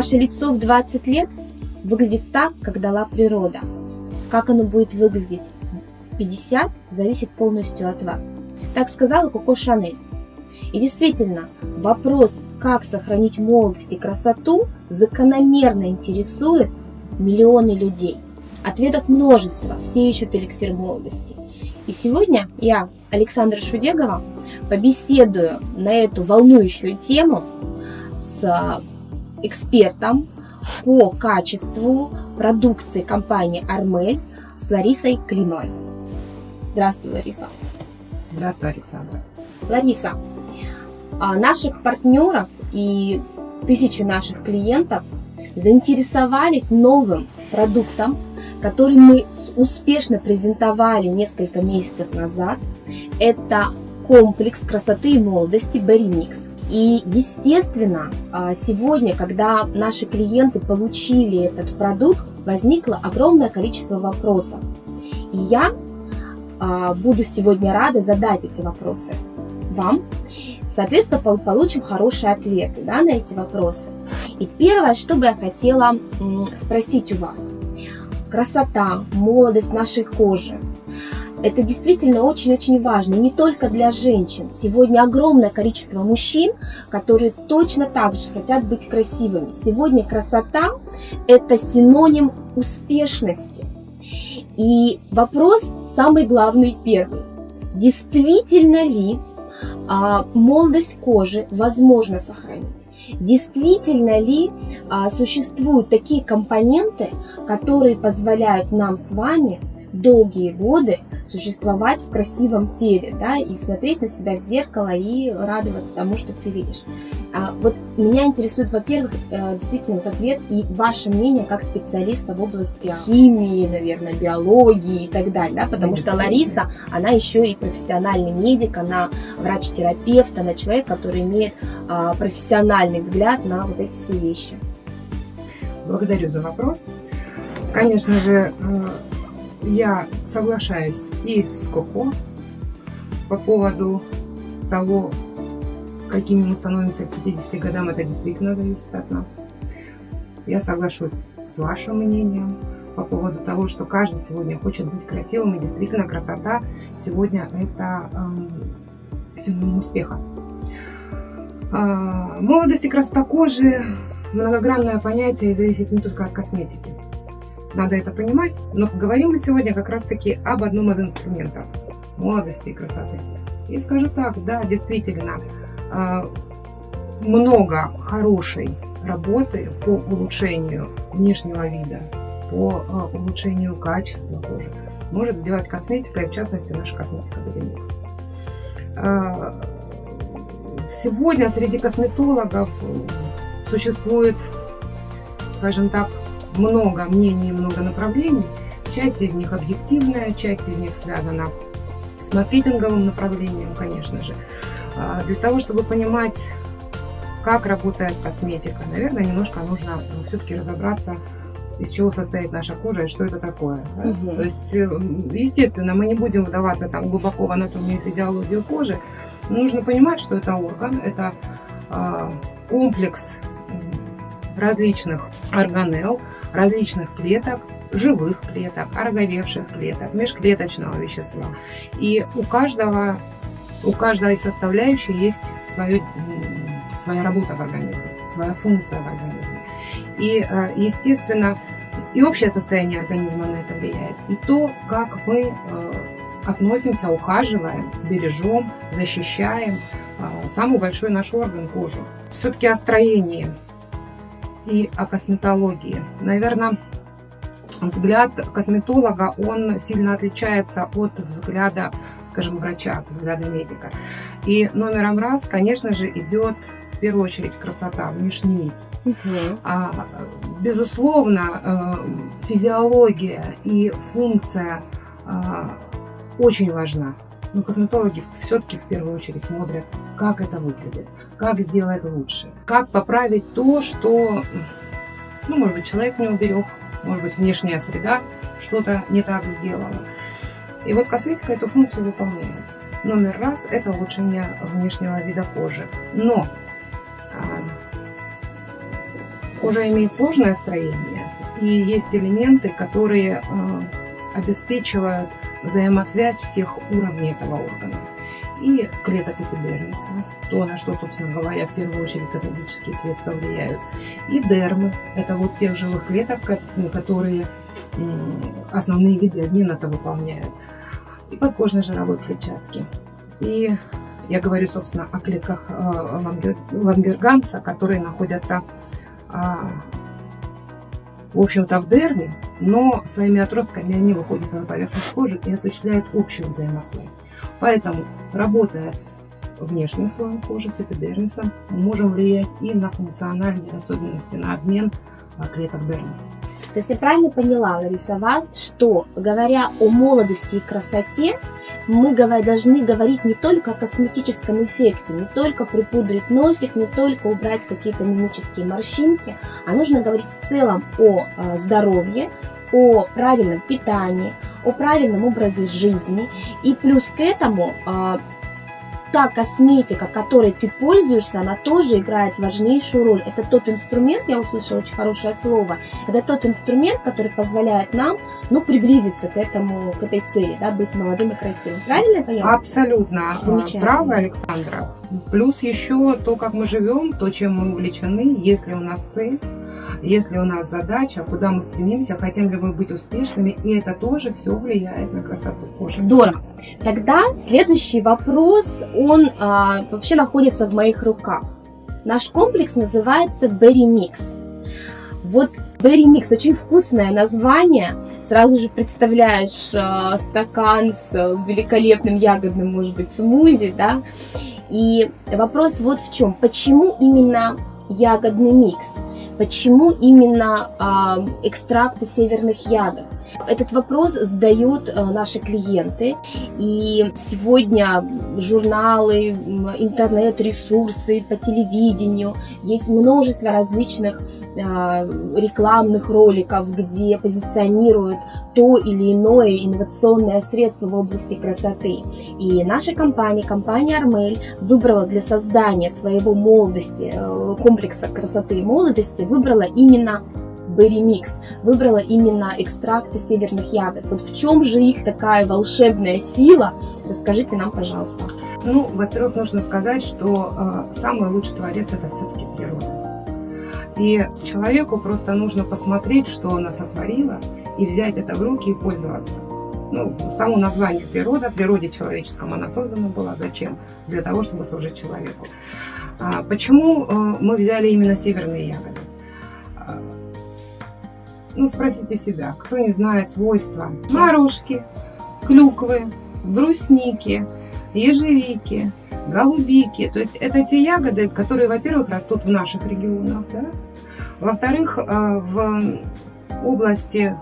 ваше лицо в 20 лет выглядит так, как дала природа. Как оно будет выглядеть в 50, зависит полностью от вас. Так сказала Коко Шанель. И действительно, вопрос, как сохранить молодость и красоту, закономерно интересует миллионы людей. Ответов множество, все ищут эликсир молодости. И сегодня я, Александра Шудегова, побеседую на эту волнующую тему с экспертом по качеству продукции компании Армель с Ларисой Климовой. Здравствуй, Лариса. Здравствуй, Александра. Лариса, а наших партнеров и тысячи наших клиентов заинтересовались новым продуктом, который мы успешно презентовали несколько месяцев назад. Это комплекс красоты и молодости Mix. И, естественно, а, сегодня, когда наши клиенты получили этот продукт, возникло огромное количество вопросов. И я а, буду сегодня рада задать эти вопросы вам. Соответственно, получим хорошие ответы да, на эти вопросы. И первое, что бы я хотела спросить у вас. Красота, молодость нашей кожи. Это действительно очень-очень важно, не только для женщин. Сегодня огромное количество мужчин, которые точно так же хотят быть красивыми. Сегодня красота – это синоним успешности. И вопрос самый главный первый. Действительно ли а, молодость кожи возможно сохранить? Действительно ли а, существуют такие компоненты, которые позволяют нам с вами долгие годы существовать в красивом теле, да, и смотреть на себя в зеркало и радоваться тому, что ты видишь. А, вот меня интересует, во-первых, э, действительно вот ответ и ваше мнение как специалиста в области химии, наверное, биологии и так далее, да, потому Медицина. что Лариса, она еще и профессиональный медик, она врач-терапевт, она человек, который имеет а, профессиональный взгляд на вот эти все вещи. Благодарю за вопрос. Конечно же, я соглашаюсь и с Коко по поводу того, какими мы становимся к 50 годам, это действительно зависит от нас. Я соглашусь с вашим мнением по поводу того, что каждый сегодня хочет быть красивым, и действительно красота сегодня это э, синоним успеха. Э, молодость и красота кожи – многогранное понятие и зависит не только от косметики. Надо это понимать, но поговорим мы сегодня как раз-таки об одном из инструментов молодости и красоты. И скажу так, да, действительно, а, много хорошей работы по улучшению внешнего вида, по а, улучшению качества кожи может сделать косметика, и в частности наша косметика Белимикс. Сегодня среди косметологов существует, скажем так, много мнений, много направлений. Часть из них объективная, часть из них связана с маркетинговым направлением, конечно же. А, для того, чтобы понимать, как работает косметика, наверное, немножко нужно ну, все-таки разобраться, из чего состоит наша кожа и что это такое. Да? Угу. То есть, э, естественно, мы не будем вдаваться там глубоко в анатомию и физиологию кожи. Но нужно понимать, что это орган, это э, комплекс различных органелл, различных клеток, живых клеток, ороговевших клеток, межклеточного вещества. И у каждого, у каждой составляющей есть свое, своя работа в организме, своя функция в организме. И, э, естественно, и общее состояние организма на это влияет, и то, как мы э, относимся, ухаживаем, бережем, защищаем э, самый большой наш орган кожу. Все-таки о строении и о косметологии. Наверное, взгляд косметолога, он сильно отличается от взгляда, скажем, врача, от взгляда медика. И номером раз, конечно же, идет в первую очередь красота, внешний вид. Угу. А, безусловно, э, физиология и функция а, очень важна. Но косметологи все-таки в первую очередь смотрят, как это выглядит, как сделать лучше, как поправить то, что, ну, может быть, человек не уберег, может быть, внешняя среда что-то не так сделала. И вот косметика эту функцию выполняет. Номер раз – это улучшение внешнего вида кожи. Но а, Кожа имеет сложное строение, и есть элементы, которые обеспечивают взаимосвязь всех уровней этого органа. И клеток эпидермиса, то, на что, собственно говоря, в первую очередь косметические средства влияют, и дермы, это вот тех живых клеток, которые основные виды обмена-то выполняют, и подкожной жировой клетчатки. И я говорю, собственно, о клетках э, лангерганса, которые находятся а, в общем-то, в дерме, но своими отростками они выходят на поверхность кожи и осуществляют общую взаимосвязь. Поэтому, работая с внешним слоем кожи, с эпидермисом, мы можем влиять и на функциональные особенности, на обмен а, клеток дермы. То есть я правильно поняла, Лариса, вас, что говоря о молодости и красоте, мы должны говорить не только о косметическом эффекте, не только припудрить носик, не только убрать какие-то мимические морщинки, а нужно говорить в целом о а, здоровье, о правильном питании, о правильном образе жизни. И плюс к этому а, та косметика, которой ты пользуешься, она тоже играет важнейшую роль. Это тот инструмент, я услышала очень хорошее слово, это тот инструмент, который позволяет нам, ну, приблизиться к этому, к этой цели, да, быть молодым и красивым. Правильно я поняла? Абсолютно. Замечательно. Право, Александра. Плюс еще то, как мы живем, то, чем мы увлечены, если у нас цель, если у нас задача, куда мы стремимся, хотим ли мы быть успешными, и это тоже все влияет на красоту кожи. Здорово. Тогда следующий вопрос, он а, вообще находится в моих руках. Наш комплекс называется Berry Mix. Вот Berry Mix, очень вкусное название. Сразу же представляешь э, стакан с великолепным ягодным, может быть, смузи, да? И вопрос вот в чем. Почему именно ягодный микс? Почему именно э, экстракты северных ягод? Этот вопрос задают э, наши клиенты, и сегодня журналы, интернет-ресурсы по телевидению, есть множество различных э, рекламных роликов, где позиционируют то или иное инновационное средство в области красоты. И наша компания, компания Армель, выбрала для создания своего молодости, э, комплекса красоты и молодости, выбрала именно Berry Mix, выбрала именно экстракты северных ягод. Вот в чем же их такая волшебная сила? Расскажите нам, пожалуйста. Ну, во-первых, нужно сказать, что э, самый лучший творец это все-таки природа. И человеку просто нужно посмотреть, что она сотворила, и взять это в руки и пользоваться. Ну, само название природа, природе человеческом она создана была. Зачем? Для того, чтобы служить человеку. А почему э, мы взяли именно северные ягоды? Ну, спросите себя, кто не знает свойства морожки, клюквы, брусники, ежевики, голубики. То есть это те ягоды, которые, во-первых, растут в наших регионах, да? во-вторых, э, в области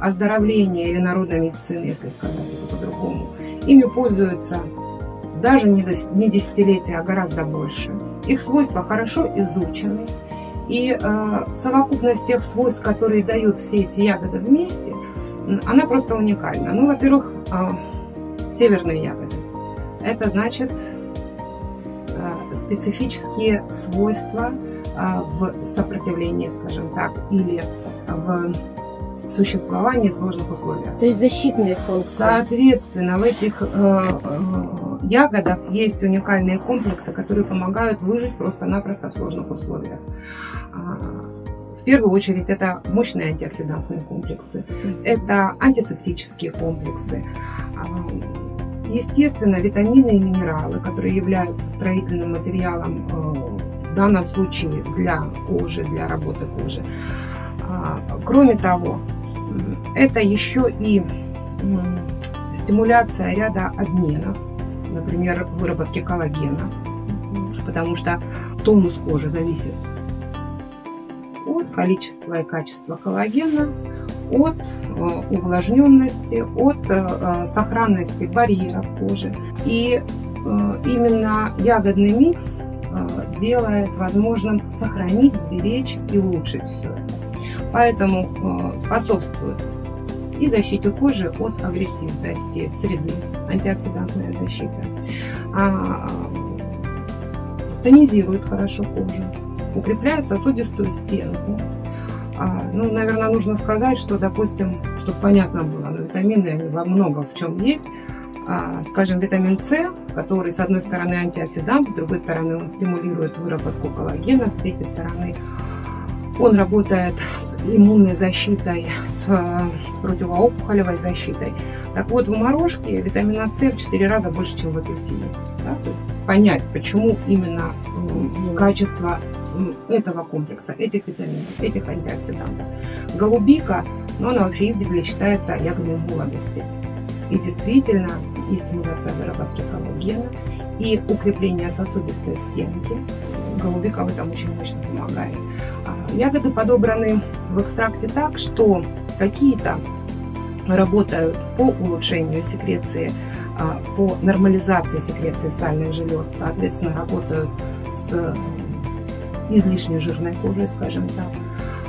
оздоровления или народной медицины, если сказать по-другому, ими пользуются даже не десятилетия, а гораздо больше. Их свойства хорошо изучены, и э, совокупность тех свойств, которые дают все эти ягоды вместе, она просто уникальна. Ну, во-первых, э, северные ягоды. Это значит э, специфические свойства э, в сопротивлении, скажем так, или в существовании в сложных условиях. То есть защитные функции. Соответственно, в этих э, э ягодах есть уникальные комплексы, которые помогают выжить просто-напросто в сложных условиях. А, в первую очередь это мощные антиоксидантные комплексы, это антисептические комплексы, а, естественно, витамины и минералы, которые являются строительным материалом э, в данном случае для кожи, для работы кожи. А, кроме того, это еще и стимуляция ряда обменов, например, выработки коллагена, потому что тонус кожи зависит от количества и качества коллагена, от э, увлажненности, от э, сохранности барьеров кожи. И э, именно ягодный микс делает возможным сохранить, сберечь и улучшить все это. Поэтому способствует и защите кожи от агрессивности среды, антиоксидантная защита. А, тонизирует хорошо кожу, укрепляет сосудистую стенку. А, ну, наверное, нужно сказать, что, допустим, чтобы понятно было, но витамины они во многом в чем есть. А, скажем, витамин С, который с одной стороны антиоксидант, с другой стороны он стимулирует выработку коллагена, с третьей стороны он работает с иммунной защитой, с э, противоопухолевой защитой. Так вот, в морожке витамина С в 4 раза больше, чем в апельсине. Да? То есть понять, почему именно качество этого комплекса, этих витаминов, этих антиоксидантов. Голубика, но она вообще издревле считается ягодой молодости. И действительно, и стимуляция выработки коллагена, и укрепление сосудистой стенки. Голубика в этом очень мощно помогает. А, ягоды подобраны в экстракте так, что какие-то работают по улучшению секреции, а, по нормализации секреции сальных желез, соответственно, работают с излишне жирной кожей, скажем так.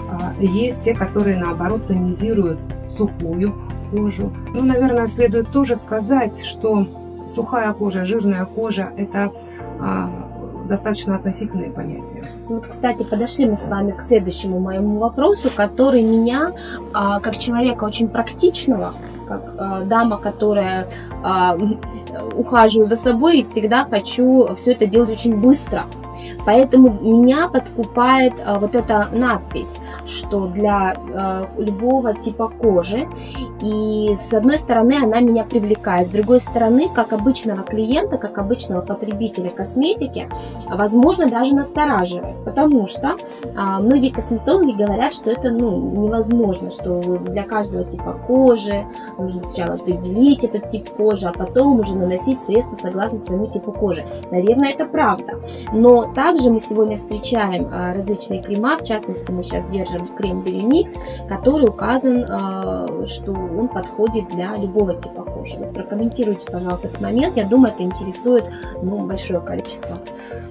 А, есть те, которые, наоборот, тонизируют сухую кожу. Ну, наверное, следует тоже сказать, что сухая кожа, жирная кожа – это достаточно относительные понятия. Вот, кстати, подошли мы с вами к следующему моему вопросу, который меня, а, как человека очень практичного, как э, дама, которая э, ухаживаю за собой и всегда хочу все это делать очень быстро. Поэтому меня подкупает а, вот эта надпись, что для а, любого типа кожи. И с одной стороны она меня привлекает, с другой стороны, как обычного клиента, как обычного потребителя косметики, возможно, даже настораживает. Потому что а, многие косметологи говорят, что это ну, невозможно, что для каждого типа кожи нужно сначала определить этот тип кожи, а потом уже наносить средства согласно своему типу кожи. Наверное, это правда. Но также мы сегодня встречаем а, различные крема, в частности мы сейчас держим крем Белимикс, который указан, а, что он подходит для любого типа кожи. Вот прокомментируйте, пожалуйста, этот момент. Я думаю, это интересует ну, большое количество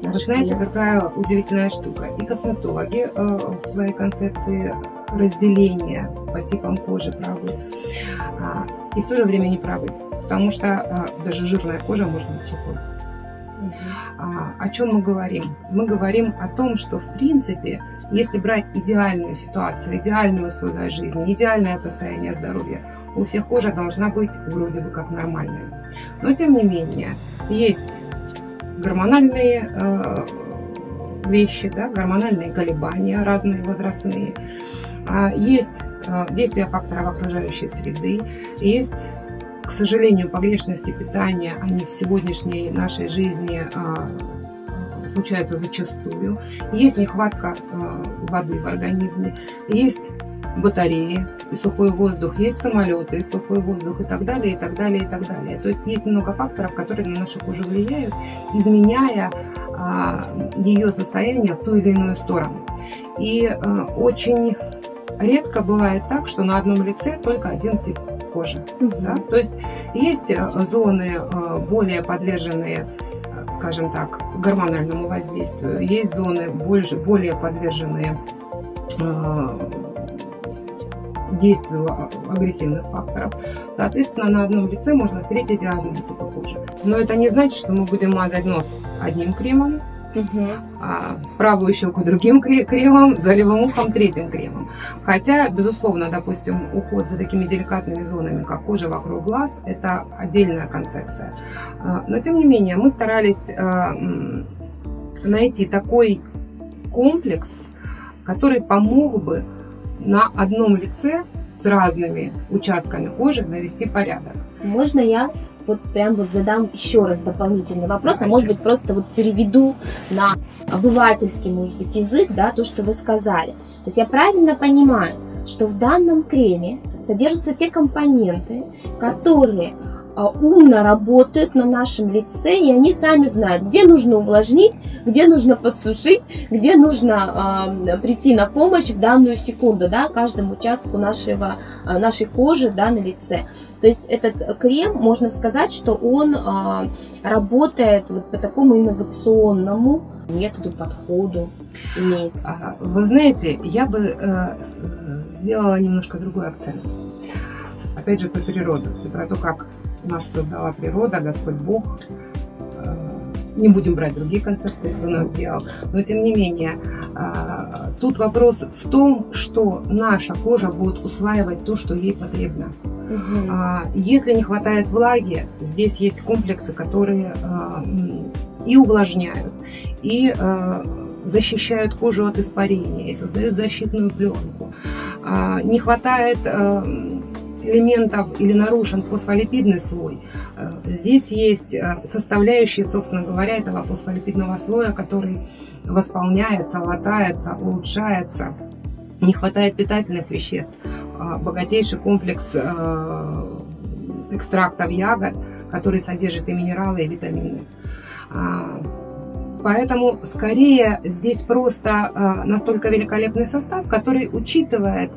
Вы знаете, клиентов. какая удивительная штука. И косметологи э, в своей концепции разделения по типам кожи правы, а, и в то же время не правы. Потому что даже жирная кожа может быть сухой. А, о чем мы говорим? Мы говорим о том, что в принципе, если брать идеальную ситуацию, идеальные условия жизни, идеальное состояние здоровья, у всех кожа должна быть вроде бы как нормальная. Но тем не менее, есть гормональные э, вещи, да, гормональные колебания разные, возрастные. А, есть э, действие факторов окружающей среды, есть к сожалению, погрешности питания, они в сегодняшней нашей жизни а, случаются зачастую. Есть нехватка а, воды в организме, есть батареи и сухой воздух, есть самолеты и сухой воздух и так далее, и так далее, и так далее. То есть есть много факторов, которые на нашу кожу влияют, изменяя а, ее состояние в ту или иную сторону. И очень редко бывает так, что на одном лице только один тип кожи. Угу. Да? То есть есть э, зоны э, более подверженные э, скажем так, гормональному воздействию. Есть зоны больше, более подверженные действию агрессивных факторов. Соответственно, на одном лице можно встретить разные типы кожи. Но это не значит, что мы будем мазать нос одним кремом, Угу. А, правую щеку другим кремом, за левым ухом третьим кремом. Хотя, безусловно, допустим, уход за такими деликатными зонами, как кожа вокруг глаз, это отдельная концепция. А, но, тем не менее, мы старались а, найти такой комплекс, который помог бы на одном лице с разными участками кожи навести порядок. Можно я вот прям вот задам еще раз дополнительный вопрос, а может быть просто вот переведу на обывательский, может быть, язык, да, то, что вы сказали. То есть я правильно понимаю, что в данном креме содержатся те компоненты, которые умно работают на нашем лице, и они сами знают, где нужно увлажнить, где нужно подсушить, где нужно э, прийти на помощь в данную секунду, да, каждому участку нашего, э, нашей кожи, да, на лице. То есть этот крем, можно сказать, что он э, работает вот по такому инновационному методу, подходу. Имеет. Вы знаете, я бы э, сделала немножко другой акцент. Опять же, про природу, про то, как нас создала природа, Господь Бог, э, не будем брать другие концепции, кто нас сделал, но тем не менее, тут вопрос в том, что наша кожа будет усваивать то, что ей потребно. Угу. Если не хватает влаги, здесь есть комплексы, которые и увлажняют, и защищают кожу от испарения, и создают защитную пленку. Не хватает элементов или нарушен фосфолипидный слой, э, здесь есть э, составляющие, собственно говоря, этого фосфолипидного слоя, который восполняется, латается, улучшается. Не хватает питательных веществ. Э, богатейший комплекс экстрактов ягод, который содержит и минералы, и витамины. Поэтому скорее здесь просто настолько великолепный состав, который учитывает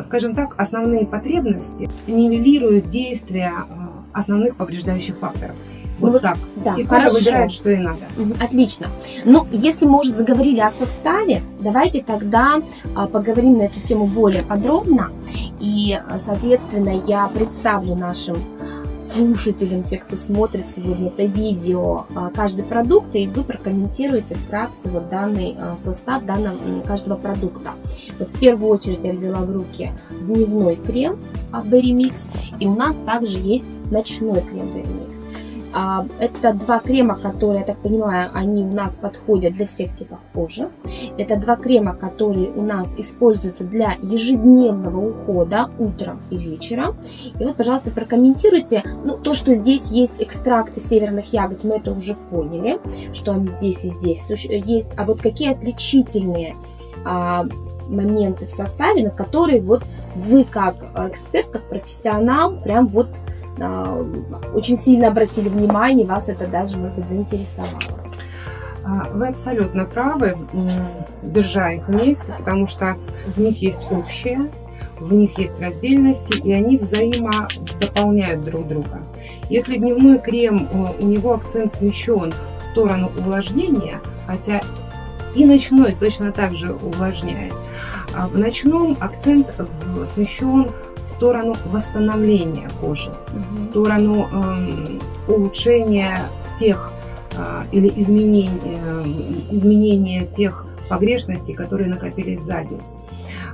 скажем так, основные потребности нивелируют действия а, основных повреждающих факторов. Вот, вот так. Да, и кожа выбирает, что ей надо. Отлично. Ну, если мы уже заговорили о составе, давайте тогда а, поговорим на эту тему более подробно. И, соответственно, я представлю нашим слушателям, те, кто смотрит сегодня это видео, а, каждый продукт, и вы прокомментируете вкратце вот данный а, состав данного, каждого продукта. Вот в первую очередь я взяла в руки дневной крем Berry Mix, и у нас также есть ночной крем Berry Mix. А, это два крема, которые, я так понимаю, они у нас подходят для всех типов кожи. Это два крема, которые у нас используются для ежедневного ухода утром и вечером. И вот, пожалуйста, прокомментируйте. Ну, то, что здесь есть экстракты северных ягод, мы это уже поняли, что они здесь и здесь есть. А вот какие отличительные а, моменты в составе, на которые вот вы как эксперт, как профессионал, прям вот а, очень сильно обратили внимание, вас это даже, может быть, заинтересовало. А, вы абсолютно правы, держа их вместе, потому что в них есть общее, в них есть раздельности, и они взаимодополняют друг друга. Если дневной крем, у него акцент смещен в сторону увлажнения, хотя и ночной точно так же увлажняет. А в ночном акцент смещен в сторону восстановления кожи, угу. в сторону э, улучшения тех э, или изменения, э, изменения тех погрешностей, которые накопились сзади.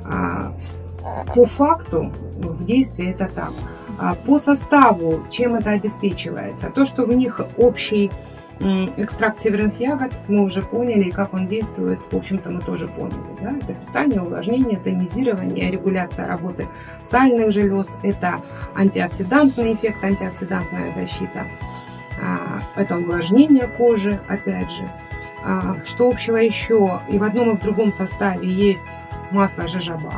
А, по факту в действии это так. А по составу, чем это обеспечивается? То, что в них общий Экстракт северных ягод мы уже поняли, и как он действует, в общем-то, мы тоже поняли. Да? Это питание, увлажнение, тонизирование, регуляция работы сальных желез, это антиоксидантный эффект, антиоксидантная защита, а, это увлажнение кожи, опять же. А, что общего еще? И в одном и в другом составе есть масло жижаба.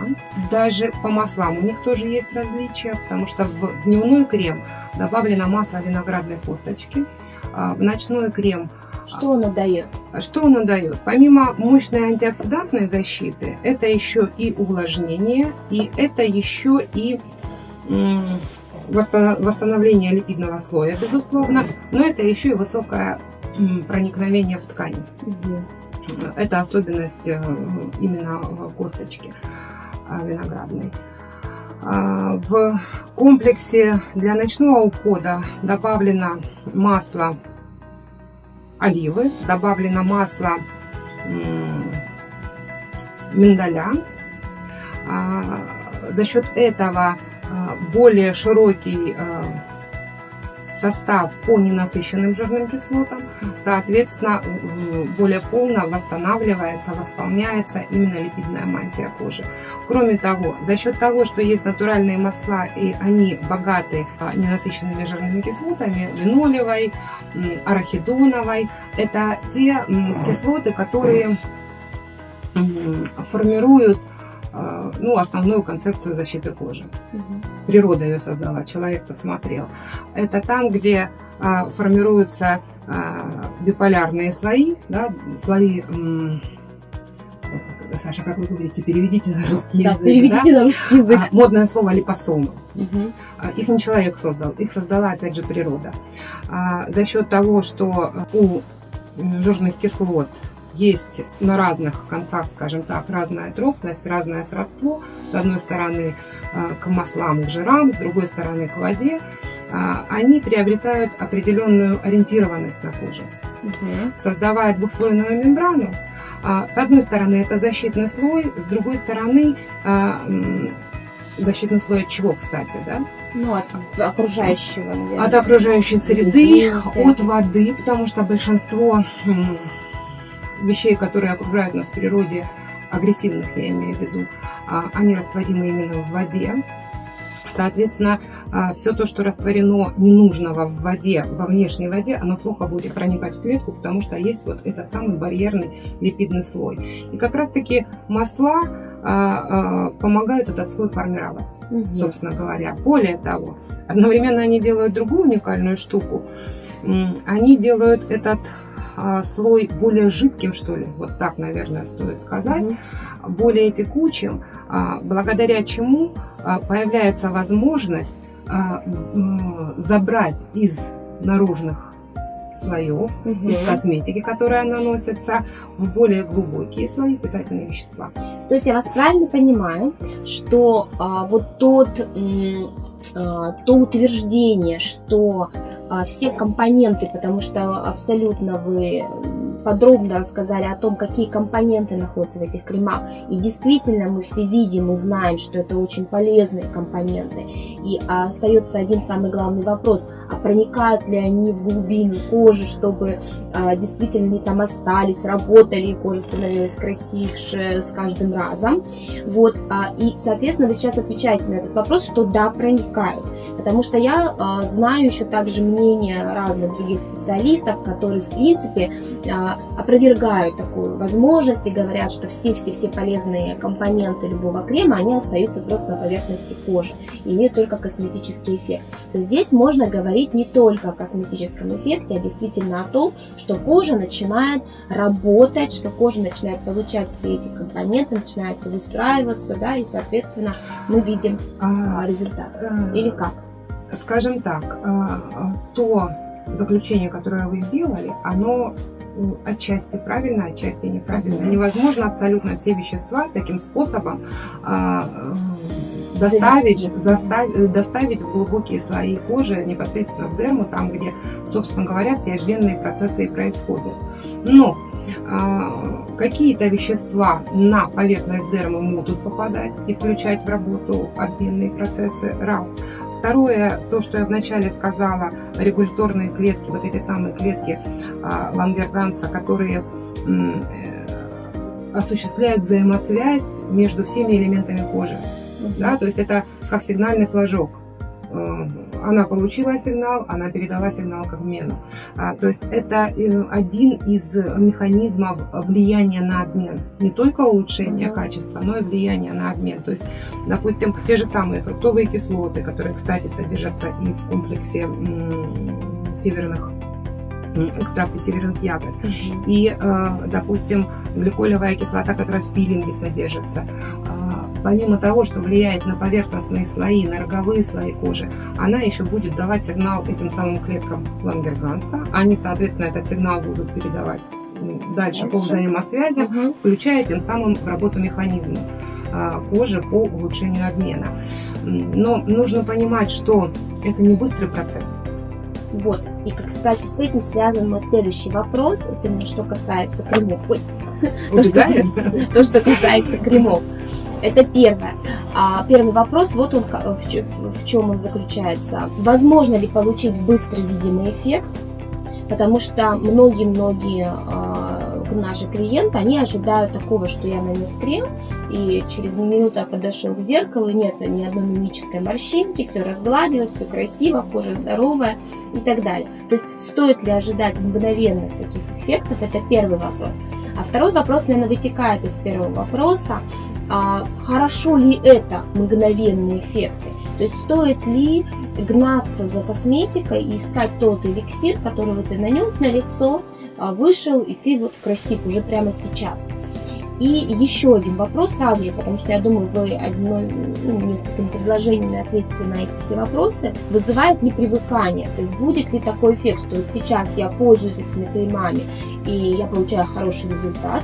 Даже по маслам у них тоже есть различия, потому что в дневной крем добавлено масло виноградной косточки, а, в ночной крем. Что оно дает? Что оно дает? Помимо мощной антиоксидантной защиты, это еще и увлажнение, и это еще и восстановление липидного слоя, безусловно, но это еще и высокое проникновение в ткань. Угу. Это особенность э, именно косточки э, виноградной. А, в комплексе для ночного ухода добавлено масло оливы, добавлено масло миндаля. А, за счет этого а, более широкий состав по ненасыщенным жирным кислотам, соответственно, более полно восстанавливается, восполняется именно липидная мантия кожи. Кроме того, за счет того, что есть натуральные масла, и они богаты а, ненасыщенными жирными кислотами, линолевой, арахидоновой, это те кислоты, которые формируют ну, основную концепцию защиты кожи. Угу. Природа ее создала, человек подсмотрел. Это там, где а, формируются а, биполярные слои, да, слои Саша, как вы говорите, переведите на русский да, язык. Переведите да? на русский язык. А, модное слово липосомы. Угу. А, их не человек создал, их создала опять же природа. А, за счет того, что у жирных кислот есть на разных концах, скажем так, разная тропность, разное сродство. С одной стороны э, к маслам, к жирам, с другой стороны к воде. А, они приобретают определенную ориентированность на коже. угу. создавая двухслойную мембрану. А, с одной стороны это защитный слой, с другой стороны а, защитный слой от чего, кстати, да? Ну, от окружающего, наверное. От окружающей среды, от воды, потому что большинство вещей, которые окружают нас в природе, агрессивных я имею в виду, а, они растворимы именно в воде. Соответственно, а, все то, что растворено ненужного в воде, во внешней воде, оно плохо будет проникать в клетку, потому что есть вот этот самый барьерный липидный слой. И как раз-таки масла помогают этот слой формировать, угу. собственно говоря. Более того, одновременно они делают другую уникальную штуку. Они делают этот слой более жидким, что ли, вот так, наверное, стоит сказать, угу. более текучим, благодаря чему а, появляется возможность а, забрать из наружных слоев, угу. из косметики, которая наносится, в более глубокие слои питательные вещества. То есть я вас правильно понимаю, что а, вот тот а, то утверждение, что а, все компоненты, потому что абсолютно вы подробно рассказали о том, какие компоненты находятся в этих кремах. И действительно мы все видим и знаем, что это очень полезные компоненты. И остается один самый главный вопрос, а проникают ли они в глубину кожи, чтобы а, действительно они там остались, работали, и кожа становилась красивше с каждым разом. Вот, а, и, соответственно, вы сейчас отвечаете на этот вопрос, что да, проникают. Потому что я а, знаю еще также мнение разных других специалистов, которые, в принципе, опровергают такую возможность и говорят, что все-все-все полезные компоненты любого крема, они остаются просто на поверхности кожи и имеют только косметический эффект. То здесь можно говорить не только о косметическом эффекте, а действительно о том, что кожа начинает работать, что кожа начинает получать все эти компоненты, начинается выстраиваться, да, и, соответственно, мы видим а, результат. А, Или как? Скажем так, а, то заключение, которое вы сделали, оно отчасти правильно, отчасти неправильно. Невозможно абсолютно все вещества таким способом а, э, доставить, заставить, доставить в глубокие слои кожи, непосредственно в дерму, там, где, собственно говоря, все обменные процессы и происходят. Но а, какие-то вещества на поверхность дермы могут попадать и включать в работу обменные процессы, раз. Второе, то, что я вначале сказала, регуляторные клетки, вот эти самые клетки а, Лангерганса, которые э, осуществляют взаимосвязь между всеми элементами кожи. Да, то есть это как сигнальный флажок. Она получила сигнал, она передала сигнал к обмену. А, то есть это э, один из механизмов влияния на обмен. Не только улучшение качества, но и влияние на обмен. То есть, допустим, те же самые фруктовые кислоты, которые, кстати, содержатся и в комплексе северных экстракты северных ягод. И, э, допустим, гликолевая кислота, которая в пилинге содержится помимо того, что влияет на поверхностные слои, на роговые слои кожи, она еще будет давать сигнал этим самым клеткам Лангерганса. Они, соответственно, этот сигнал будут передавать дальше, по взаимосвязям, угу. включая тем самым работу механизма а, кожи по улучшению обмена. Но нужно понимать, что это не быстрый процесс. Вот, и, кстати, с этим связан мой следующий вопрос, это что касается кремов. Ой, то, что, то, что касается кремов. Это первое. А первый вопрос, вот он в, чем он заключается. Возможно ли получить быстрый видимый эффект? Потому что многие-многие э, наши клиенты, они ожидают такого, что я нанес крем, и через минуту я подошел к зеркалу, нет ни одной мимической морщинки, все разгладилось, все красиво, кожа здоровая и так далее. То есть стоит ли ожидать мгновенных таких эффектов, это первый вопрос. А второй вопрос, наверное, вытекает из первого вопроса а, хорошо ли это мгновенные эффекты. То есть стоит ли гнаться за косметикой и искать тот эликсир, который ты нанес на лицо, а, вышел и ты вот красив уже прямо сейчас. И еще один вопрос сразу же, потому что я думаю, вы одной, ну, несколькими предложениями ответите на эти все вопросы. Вызывает ли привыкание? То есть будет ли такой эффект, что вот сейчас я пользуюсь этими кремами и я получаю хороший результат,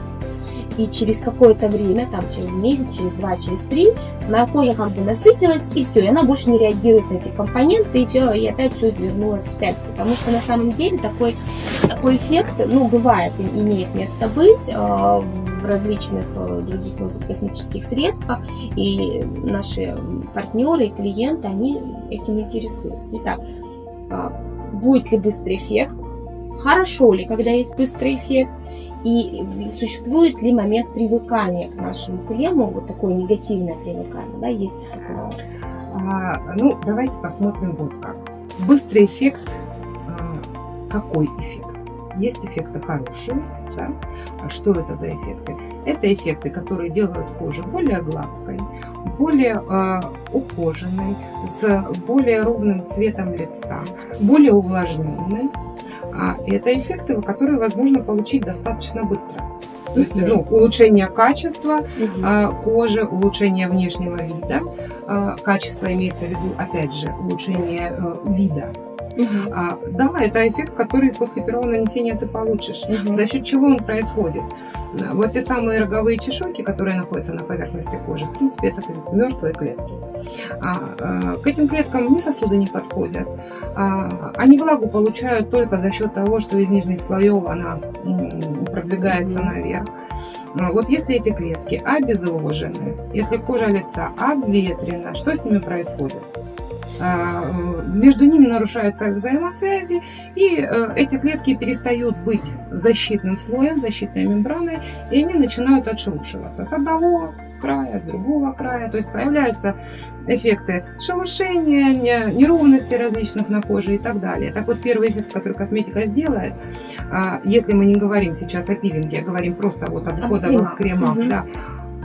и через какое-то время, там через месяц, через два, через три, моя кожа как бы насытилась, и все, и она больше не реагирует на эти компоненты, и все, и опять все вернулось вспять. Потому что на самом деле такой, такой эффект, ну, бывает, имеет место быть э, в различных э, других может, косметических средствах, и наши партнеры и клиенты, они этим интересуются. Итак, э, будет ли быстрый эффект? Хорошо ли, когда есть быстрый эффект? И существует ли момент привыкания к нашему крему, вот такое негативное привыкание, да, есть такое? А, ну, давайте посмотрим вот как. Быстрый эффект, а, какой эффект? Есть эффекты хорошие, да? А что это за эффекты? Это эффекты, которые делают кожу более гладкой, более э, ухоженной, с более ровным цветом лица, более увлажненной, а это эффекты, которые возможно получить достаточно быстро. То есть ну, улучшение качества э, кожи, улучшение внешнего вида. Э, качество имеется в виду, опять же, улучшение э, вида. Угу. А, да, это эффект, который после первого нанесения ты получишь. Угу. За счет чего он происходит? Вот те самые роговые чешуйки, которые находятся на поверхности кожи, в принципе, это мертвые клетки. А, а, к этим клеткам ни сосуды не подходят. А, они влагу получают только за счет того, что из нижних слоев она продвигается наверх. Вот если эти клетки обезвожены, если кожа лица обветрена, что с ними происходит? А, между ними нарушаются взаимосвязи, и э, эти клетки перестают быть защитным слоем, защитной мембраной, и они начинают отшелушиваться с одного края, с другого края. То есть появляются эффекты шелушения, неровности различных на коже и так далее. Так вот, первый эффект, который косметика сделает, а, если мы не говорим сейчас о пилинге, а говорим просто вот о входовых кремах, угу. да,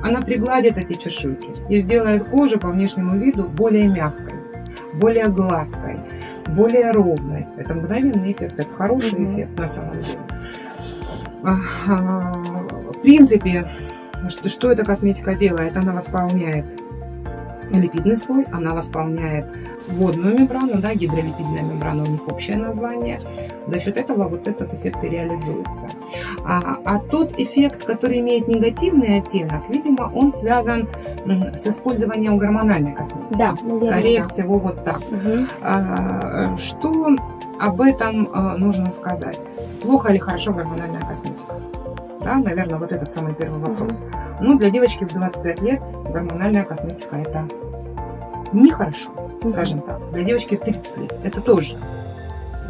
она пригладит эти чешуйки и сделает кожу по внешнему виду более мягкой более гладкой, более ровной. Это мгновенный эффект, это хороший mm -hmm. эффект на самом деле. В принципе, что, что эта косметика делает? Она восполняет липидный слой, она восполняет водную мембрану, да, гидролипидная мембрана у них общее название. За счет этого вот этот эффект и реализуется. А, а тот эффект, который имеет негативный оттенок, видимо, он связан с использованием гормональной косметики. Да, Скорее да. всего, вот так. Угу. А, что об этом а, нужно сказать? Плохо или хорошо гормональная косметика? Да, наверное, вот этот самый первый вопрос. Угу. Ну, для девочки в 25 лет гормональная косметика это нехорошо, скажем так. Для девочки в 30 лет это тоже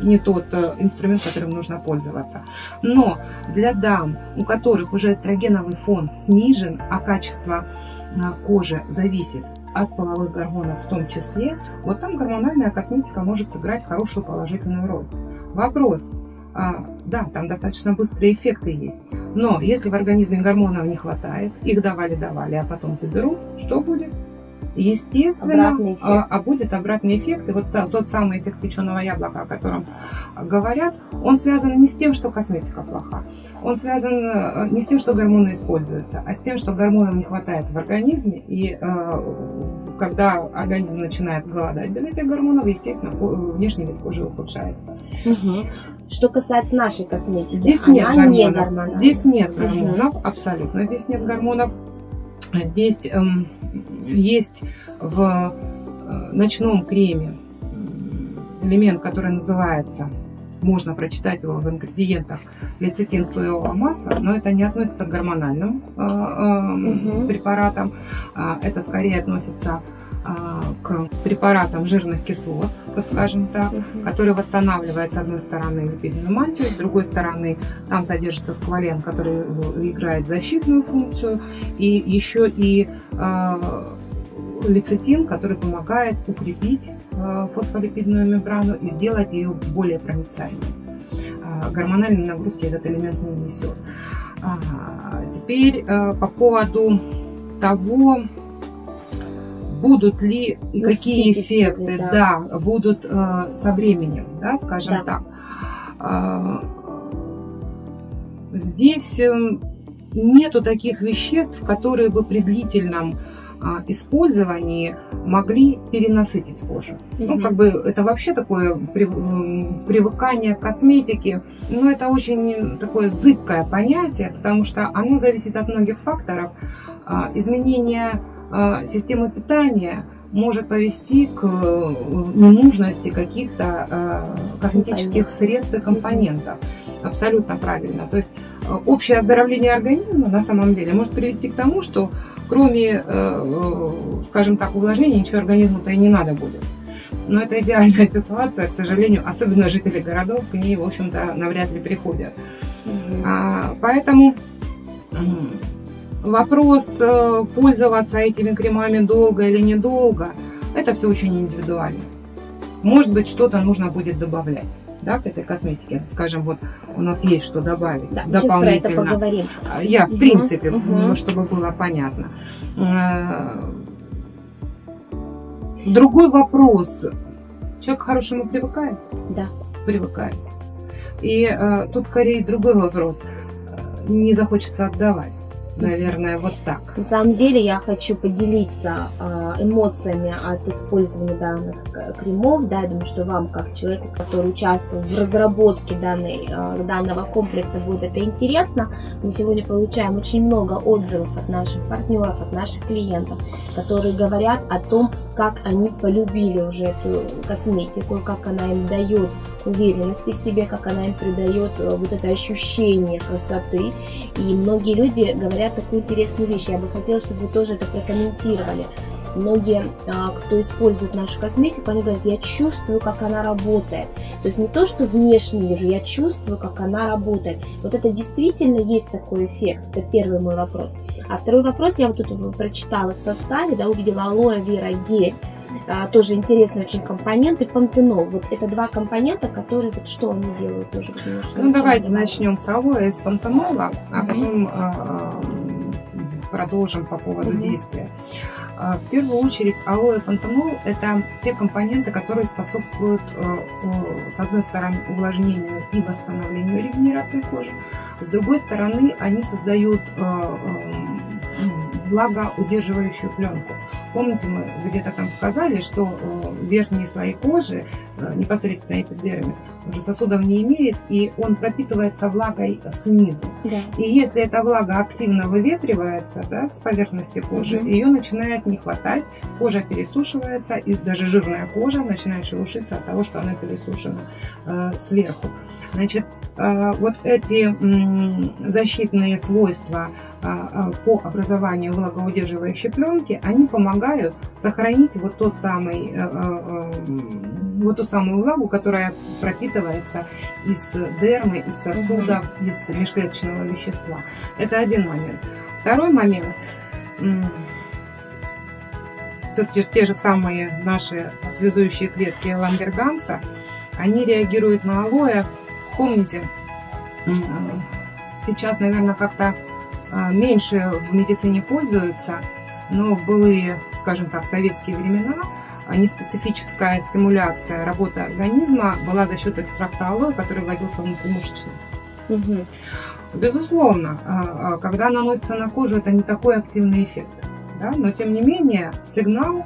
не тот э, инструмент, которым нужно пользоваться. Но для дам, у которых уже эстрогеновый фон снижен, а качество э, кожи зависит от половых гормонов в том числе, вот там гормональная косметика может сыграть хорошую положительную роль. Вопрос, а, да, там достаточно быстрые эффекты есть, но если в организме гормонов не хватает, их давали-давали, а потом заберут, что будет? Естественно, а, а будет обратный эффект. И вот тот самый эффект печеного яблока, о котором говорят, он связан не с тем, что косметика плоха. Он связан э, не с тем, что гормоны используются, а с тем, что гормонов не хватает в организме. И э, когда организм начинает голодать без этих гормонов, естественно, внешний вид кожи ухудшается. Угу. Что касается нашей косметики, здесь нет гормонов. Не здесь нет гормонов, угу. абсолютно здесь нет гормонов. Здесь эм, есть в э, ночном креме элемент, который называется, можно прочитать его в ингредиентах, лецитин соевого масла, но это не относится к гормональным э, э, угу. препаратам, а это скорее относится к препаратам жирных кислот, скажем так, угу. который восстанавливает с одной стороны липидную мантию, с другой стороны там содержится сквален, который играет защитную функцию, и еще и лецитин, который помогает укрепить э, фосфолипидную мембрану и сделать ее более проницаемой. А, гормональной нагрузки этот элемент не несет. А, теперь э, по поводу того, будут ли и какие эффекты да. Да, будут э, со временем, да, скажем да. так. Здесь нету таких веществ, которые бы при длительном использовании могли перенасытить кожу. Mm-hmm. Ну, как бы это вообще такое привыкание к косметике, но это очень такое зыбкое понятие, потому что оно зависит от многих факторов. А, изменение а, системы питания может повести к э, ненужности каких-то косметических средств и компонентов. Абсолютно правильно. То есть э, общее оздоровление организма на самом деле может привести к тому, что кроме, э, э, скажем так, увлажнения, ничего организму-то и не надо будет. Но это идеальная ситуация, к сожалению, особенно жители городов к ней, в общем-то, навряд ли приходят. А, поэтому вопрос пользоваться этими кремами долго или недолго, это все очень индивидуально. Может быть, что-то нужно будет добавлять да, к этой косметике. Скажем, вот у нас есть что добавить да, дополнительно. Про это поговорим. Я, в принципе, угу. чтобы было понятно. Э, другой вопрос. Человек к хорошему привыкает? Да. Привыкает. И э, тут скорее другой вопрос. Не захочется отдавать. Наверное, вот так. На самом деле я хочу поделиться а, эмоциями от использования данных кремов. Да, я думаю, что вам, как человеку, который участвовал в разработке данной, а, данного комплекса, будет это интересно. Мы сегодня получаем очень много отзывов от наших партнеров, от наших клиентов, которые говорят о том, как они полюбили уже эту косметику, как она им дает уверенности в себе, как она им придает э, вот это ощущение красоты. И многие люди говорят такую интересную вещь. Я бы хотела, чтобы вы тоже это прокомментировали. Многие, а, кто использует нашу косметику, они говорят, я чувствую, как она работает. То есть не то, что внешне вижу, я чувствую, как она работает. Вот это действительно есть такой эффект. Это первый мой вопрос. А второй вопрос, я вот тут прочитала в составе, да, увидела алоэ вера гель. А, тоже интересный очень компонент, и пантенол. Вот это два компонента, которые, вот что они делают тоже немножко. Ну, давайте начнем с алоэ с пантенола, а потом а, продолжим по поводу угу. действия. А, в первую очередь алоэ и пантенол – это те компоненты, которые способствуют, э, с одной стороны, увлажнению и восстановлению регенерации кожи, с другой стороны, они создают э, э, влагоудерживающую пленку. Помните, мы где-то там сказали, что э, верхние слои кожи, э, непосредственно эпидермис, уже сосудов не имеет, и он пропитывается влагой снизу. Да. И если эта влага активно выветривается да, с поверхности кожи, угу. ее начинает не хватать, кожа пересушивается, и даже жирная кожа начинает шелушиться от того, что она пересушена э, сверху. Значит, э, вот эти э, защитные свойства по образованию влагоудерживающей пленки, они помогают сохранить вот тот самый, э, э, э, вот ту самую влагу, которая пропитывается из дермы, из сосудов, из межклеточного вещества. Это один момент. Второй момент. Все-таки те же самые наши связующие клетки Ламберганса, они реагируют на алоэ. Вспомните, сейчас, наверное, как-то меньше в медицине пользуются, но в былые скажем так, советские времена, а неспецифическая стимуляция работы организма была за счет экстракта алоэ, который вводился внутримышечно. Угу. Безусловно, а, а, когда наносится на кожу, это не такой активный эффект. Да? Но тем не менее сигнал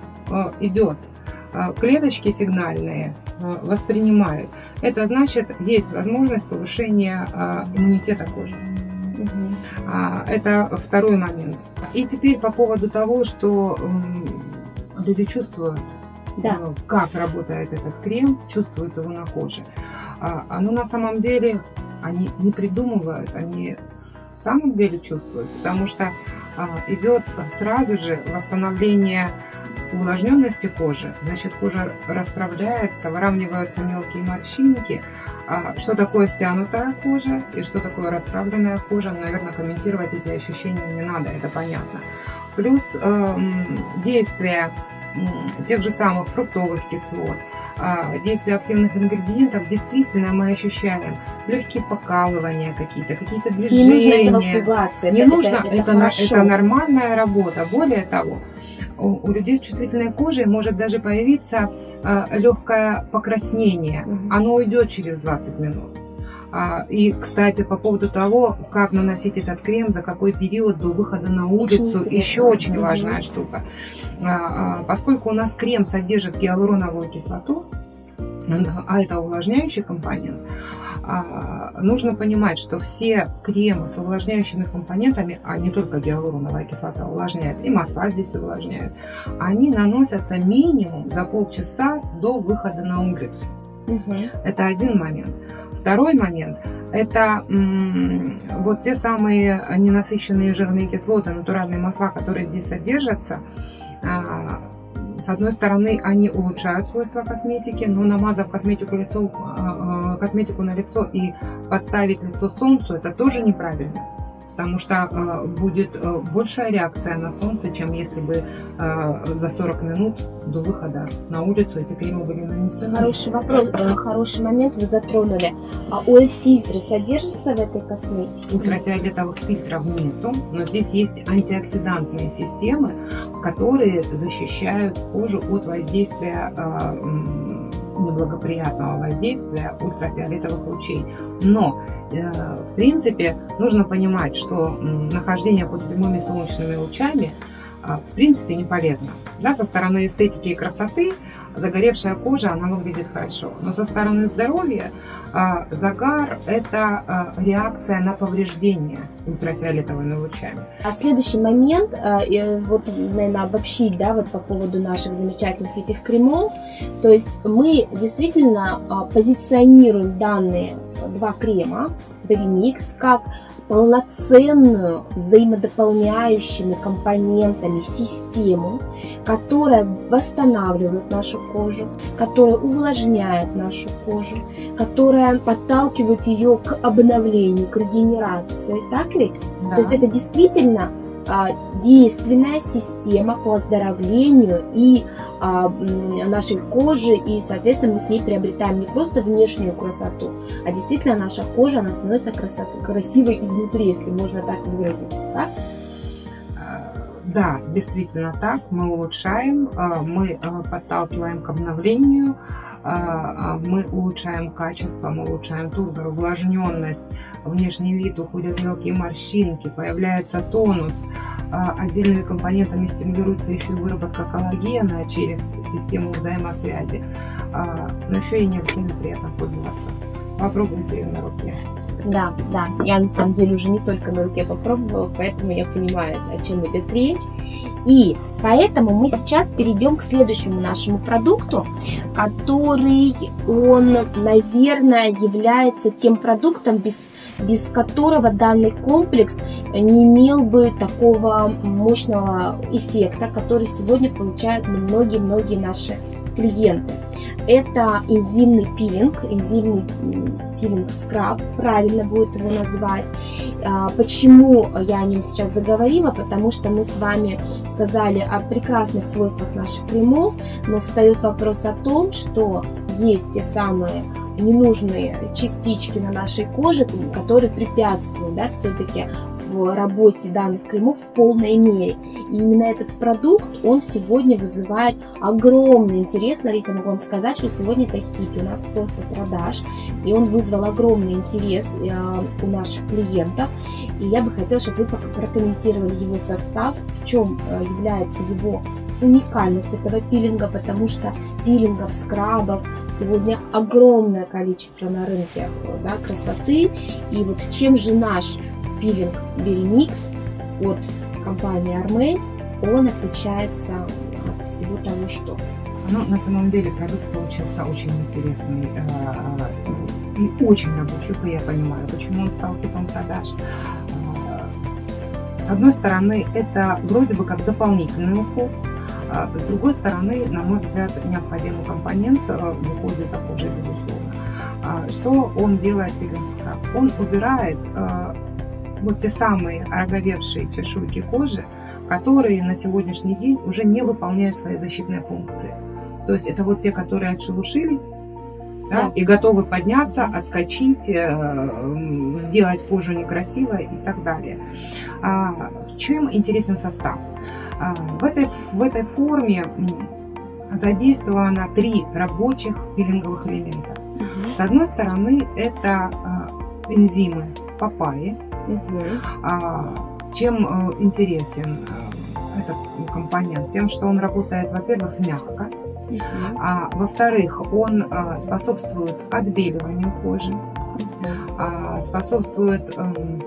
идет. Клеточки сигнальные воспринимают. Это значит, есть возможность повышения иммунитета кожи. Угу. Это второй момент. И теперь по поводу того, что люди чувствуют, да. Ну, как работает этот крем, чувствуют его на коже. А, но на самом деле они не придумывают, они в самом деле чувствуют, потому что а, идет сразу же восстановление увлажненности кожи. Значит, кожа расправляется, выравниваются мелкие морщинки. А что такое стянутая кожа и что такое расправленная кожа, наверное, комментировать эти ощущения не надо, это понятно. Плюс э, действие тех же самых фруктовых кислот, а, действия активных ингредиентов, действительно мы ощущаем легкие покалывания какие-то, какие-то движения. Не нужно этого пугаться. Не это, нужно, это, это, это, это нормальная работа. Более того, у, людей с чувствительной кожей может даже появиться э, легкое покраснение. Оно уйдет через 20 минут. А, и, кстати, по поводу того, как наносить этот крем, за какой период до выхода на улицу, очень еще очень важная штука. А, поскольку у нас крем содержит гиалуроновую кислоту, а это увлажняющий компонент, нужно понимать, что все кремы с увлажняющими компонентами, а не только гиалуроновая кислота увлажняет, и масла здесь увлажняют, они наносятся минимум за полчаса до выхода на улицу. Угу. Это один момент. Второй момент – это вот те самые ненасыщенные жирные кислоты, натуральные масла, которые здесь содержатся. С одной стороны, они улучшают свойства косметики, но намазав косметику, лицо, а, а, косметику на лицо и подставить лицо солнцу, это тоже неправильно потому что э, будет э, большая реакция на солнце, чем если бы э, за 40 минут до выхода на улицу эти кремы были нанесены. Хороший вопрос, хороший момент вы затронули. А ОЭ-фильтры содержатся в этой косметике? Ультрафиолетовых фильтров нету, но здесь есть антиоксидантные системы, которые защищают кожу от воздействия неблагоприятного воздействия ультрафиолетовых лучей. Но, э, в принципе, нужно понимать, что нахождение под прямыми солнечными лучами а, в принципе не полезно. Да, со стороны эстетики и красоты загоревшая кожа, она выглядит хорошо. Но со стороны здоровья а, загар – это а, реакция на повреждение ультрафиолетовыми лучами. А следующий момент, а, вот, наверное, обобщить, да, вот по поводу наших замечательных этих кремов. То есть мы действительно позиционируем данные два крема, Беремикс, как полноценную взаимодополняющими компонентами систему, которая восстанавливает нашу кожу, которая увлажняет нашу кожу, которая подталкивает ее к обновлению, к регенерации. Так ведь? Да. То есть это действительно действенная система по оздоровлению и а, нашей кожи, и, соответственно, мы с ней приобретаем не просто внешнюю красоту, а действительно наша кожа, она становится красот, красивой изнутри, если можно так выразиться, так? Да, действительно так, мы улучшаем, а, мы подталкиваем к обновлению, а, а мы улучшаем качество, мы улучшаем тургор, увлажненность, внешний вид, уходят мелкие морщинки, появляется тонус. А, отдельными компонентами стимулируется еще и выработка коллагена через систему взаимосвязи. Но еще и необычайно приятно пользоваться. Попробуйте ее на руке. Да, да, я на самом деле уже не только на руке попробовала, поэтому я понимаю, о чем идет речь. И поэтому мы сейчас перейдем к следующему нашему продукту, который, он, наверное, является тем продуктом, без, без которого данный комплекс не имел бы такого мощного эффекта, который сегодня получают многие-многие наши клиенты. Это энзимный пилинг, энзимный пилинг скраб, правильно будет его назвать. А, почему я о нем сейчас заговорила? Потому что мы с вами сказали о прекрасных свойствах наших кремов, но встает вопрос о том, что есть те самые ненужные частички на нашей коже, которые препятствуют да, все-таки в работе данных кремов в полной мере. И именно этот продукт, он сегодня вызывает огромный интерес. Лариса, могу вам сказать, что сегодня это хит у нас просто продаж. И он вызвал огромный интерес э, у наших клиентов. И я бы хотела, чтобы вы прокомментировали его состав, в чем э, является его уникальность этого пилинга, потому что пилингов, скрабов сегодня огромное количество на рынке да, красоты. И вот чем же наш пилинг Беремикс от компании Armel, он отличается от всего того, что... Ну, на самом деле продукт получился очень интересный э, и очень рабочий, я понимаю, почему он стал типом продаж. Э, с одной стороны, это вроде бы как дополнительный уход, с другой стороны, на мой взгляд, необходимый компонент э, в уходе за кожей, безусловно. А что он делает пилинг скраб? Он убирает э, вот те самые ороговевшие чешуйки кожи, которые на сегодняшний день уже не выполняют свои защитные функции. То есть это вот те, которые отшелушились, да, да. и готовы подняться, отскочить, э, сделать кожу некрасивой и так далее. А, чем интересен состав? А, в этой, в этой форме задействовано три рабочих пилинговых элемента. С одной стороны, это а, энзимы папайи. Мгм. А, Чем э, интересен э, этот компонент? Тем, что он работает, во-первых, мягко, Мгм. а во-вторых, он э, способствует отбеливанию кожи, а, способствует эм,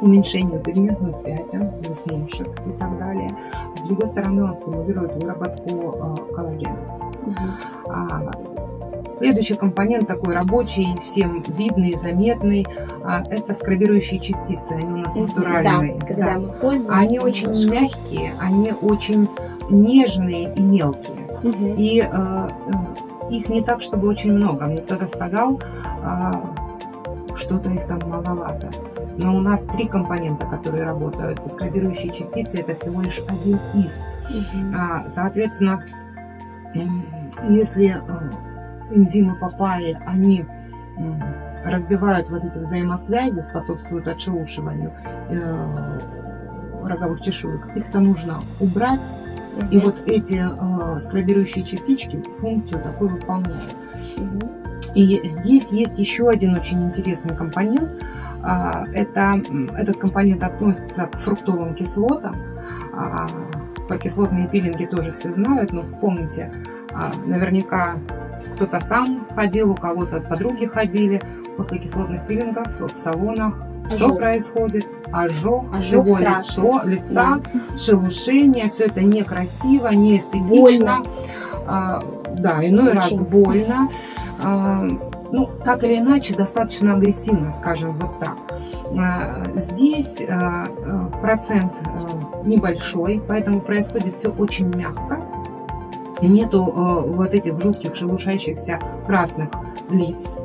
уменьшению пигментных пятен, веснушек и так далее. С другой стороны, он стимулирует выработку э, коллагена. А, Следующий компонент такой рабочий, всем видный, заметный, а, это скрабирующие частицы. Они у нас натуральные. Да, когда да. мы пользуемся. Они очень немножко. мягкие, они очень нежные и мелкие. Мгм. И э, э, их не так, чтобы очень много. Мне кто-то сказал, а, что-то их там маловато. Но у нас три компонента, которые работают. Скрабирующие частицы это всего лишь один из. А, Соответственно, если э, энзимы папайи, они разбивают вот эти взаимосвязи, способствуют отшелушиванию э, роговых чешуек, их-то нужно убрать, и Мгм. вот эти э, скрабирующие частички функцию такую выполняют. Мгм. И здесь есть еще один очень интересный компонент. А, Это, этот компонент относится к фруктовым кислотам. А, Про кислотные пилинги тоже все знают, но вспомните, а, наверняка кто-то сам ходил, у кого-то подруги ходили. После кислотных пилингов в салонах что Ожог. происходит? Ожог, Ожог всего лицо, лица, шелушение. Все это некрасиво, неэстетично. Больно. А, да, иной раз Очень. больно. А, ну, так или иначе, достаточно агрессивно, скажем вот так. А, Здесь а, а, процент а, небольшой, поэтому происходит все очень мягко. Нету а, вот этих жутких шелушащихся красных лиц.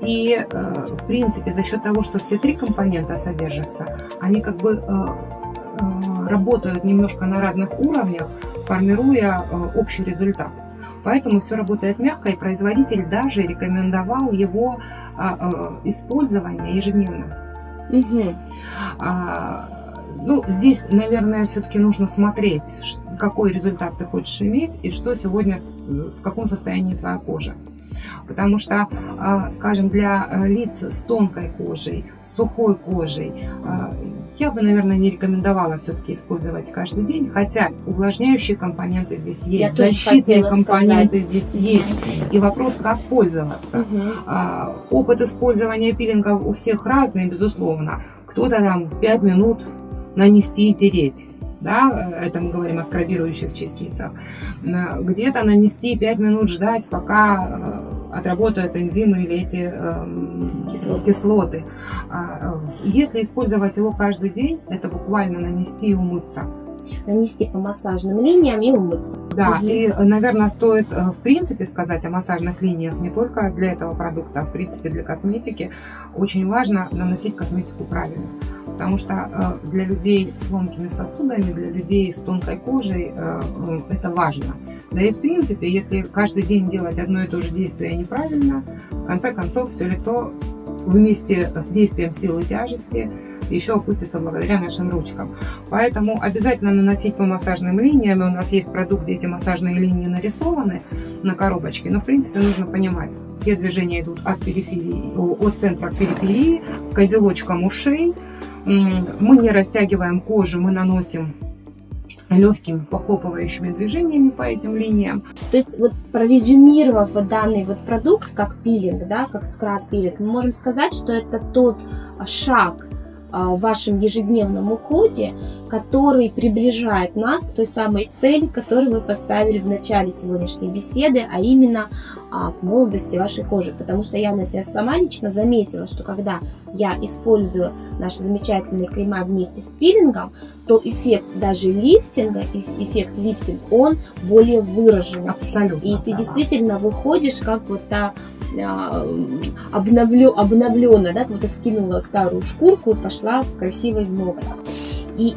И, а, в принципе, за счет того, что все три компонента содержатся, они как бы работают немножко на разных уровнях, формируя общий результат. Поэтому все работает мягко, и производитель даже рекомендовал его а, а, использование ежедневно. А, Ну, здесь, наверное, все-таки нужно смотреть, какой результат ты хочешь иметь и что сегодня, в каком состоянии твоя кожа. Потому что, а, скажем, для а, лиц с тонкой кожей, с сухой кожей, а, я бы, наверное, не рекомендовала все-таки использовать каждый день, хотя увлажняющие компоненты здесь есть, Я защитные компоненты здесь есть, и вопрос, как пользоваться. А, Опыт использования пилингов у всех разный, безусловно. Кто-то там 5 минут нанести и тереть. Да, это мы говорим о скрабирующих частицах. Где-то нанести 5 минут ждать, пока э, отработают энзимы или эти эм, Кислоты. кислоты. А, э, Если использовать его каждый день, это буквально нанести и умыться. Нанести по массажным линиям и умыться. Да, Мгм. и, наверное, стоит э, в принципе сказать о массажных линиях не только для этого продукта, а в принципе для косметики. Очень важно наносить косметику правильно. Потому что э, для людей с ломкими сосудами, для людей с тонкой кожей э, э, это важно. Да и в принципе, если каждый день делать одно и то же действие неправильно, в конце концов все лицо вместе с действием силы тяжести еще опустится благодаря нашим ручкам. Поэтому обязательно наносить по массажным линиям. У нас есть продукт, где эти массажные линии нарисованы на коробочке. Но в принципе нужно понимать, все движения идут от периферии, от центра к периферии, к узелочкам ушей. Мы не растягиваем кожу, мы наносим легкими похлопывающими движениями по этим линиям. То есть, вот прорезюмировав вот данный вот продукт, как пилинг, да, как скраб-пилинг, мы можем сказать, что это тот шаг в вашем ежедневном уходе, который приближает нас к той самой цели, которую мы поставили в начале сегодняшней беседы, а именно а, к молодости вашей кожи. Потому что я, например, сама лично заметила, что когда я использую наши замечательные крема вместе с пилингом, то эффект даже лифтинга, эф- эффект лифтинг, он более выраженный. Абсолютно. И ты права. действительно выходишь как вот та а, обновлю, обновленная, да, как будто скинула старую шкурку и пошла в красивой новой. И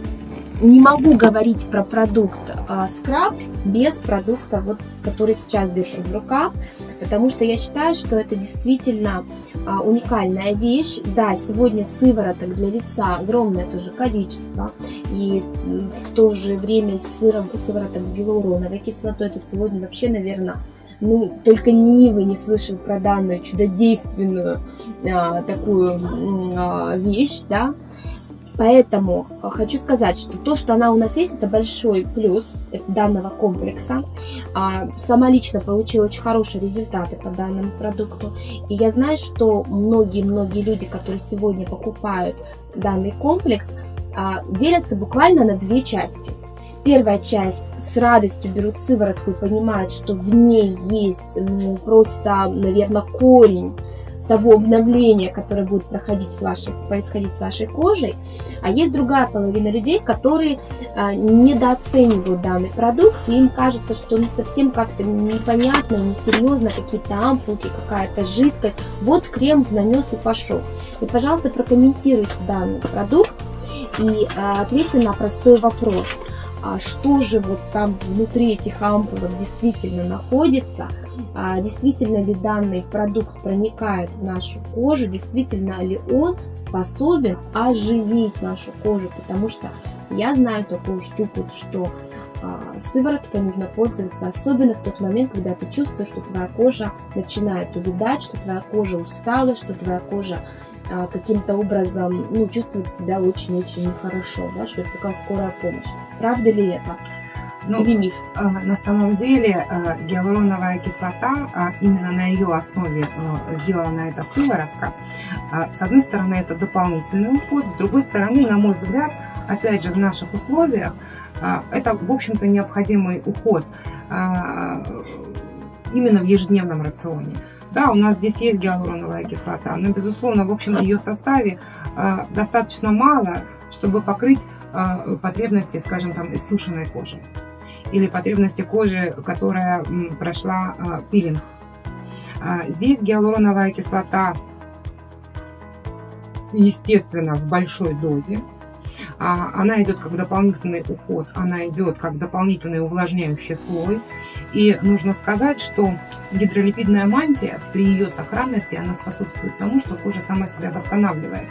не могу говорить про продукт а, скраб без продукта, вот, который сейчас держу в руках, потому что я считаю, что это действительно а, уникальная вещь. Да, сегодня сывороток для лица огромное тоже количество, и в то же время сыром, сывороток с гиалуроновой кислотой, это сегодня вообще, наверное, ну, только ленивый не слышал про данную чудодейственную а, такую а, вещь, да, Поэтому хочу сказать, что то, что она у нас есть, это большой плюс данного комплекса. А, сама лично получила очень хорошие результаты по данному продукту. И я знаю, что многие-многие люди, которые сегодня покупают данный комплекс, а, делятся буквально на две части. Первая часть с радостью берут сыворотку и понимают, что в ней есть ну, просто, наверное, корень того обновления, которое будет проходить с вашей, происходить с вашей кожей. А есть другая половина людей, которые а, недооценивают данный продукт, и им кажется, что ну, совсем как-то непонятно, несерьезно, какие-то ампулки, какая-то жидкость. Вот крем нанес и пошел. И, пожалуйста, прокомментируйте данный продукт и а, ответьте на простой вопрос. А что же вот там внутри этих ампулок действительно находится – а, действительно ли данный продукт проникает в нашу кожу, действительно ли он способен оживить нашу кожу, потому что я знаю такую штуку, что а, сывороткой нужно пользоваться, особенно в тот момент, когда ты чувствуешь, что твоя кожа начинает увидать, что твоя кожа устала, что твоя кожа а, каким-то образом ну, чувствует себя очень-очень нехорошо, да, что это такая скорая помощь. Правда ли это? Ну, Или миф? Э, на самом деле э, гиалуроновая кислота, э, именно на ее основе сделана эта сыворотка. С одной стороны, это дополнительный уход, с другой стороны, на мой взгляд, опять же, в наших условиях, это, в общем-то, необходимый уход именно в ежедневном рационе. Да, у нас здесь есть гиалуроновая кислота, но, безусловно, в общем, ее составе достаточно мало, чтобы покрыть потребности, скажем, там, иссушенной кожи или потребности кожи, которая прошла а, пилинг. А, здесь гиалуроновая кислота, естественно, в большой дозе. А, она идет как дополнительный уход, она идет как дополнительный увлажняющий слой. И нужно сказать, что гидролипидная мантия при ее сохранности, она способствует тому, что кожа сама себя восстанавливает.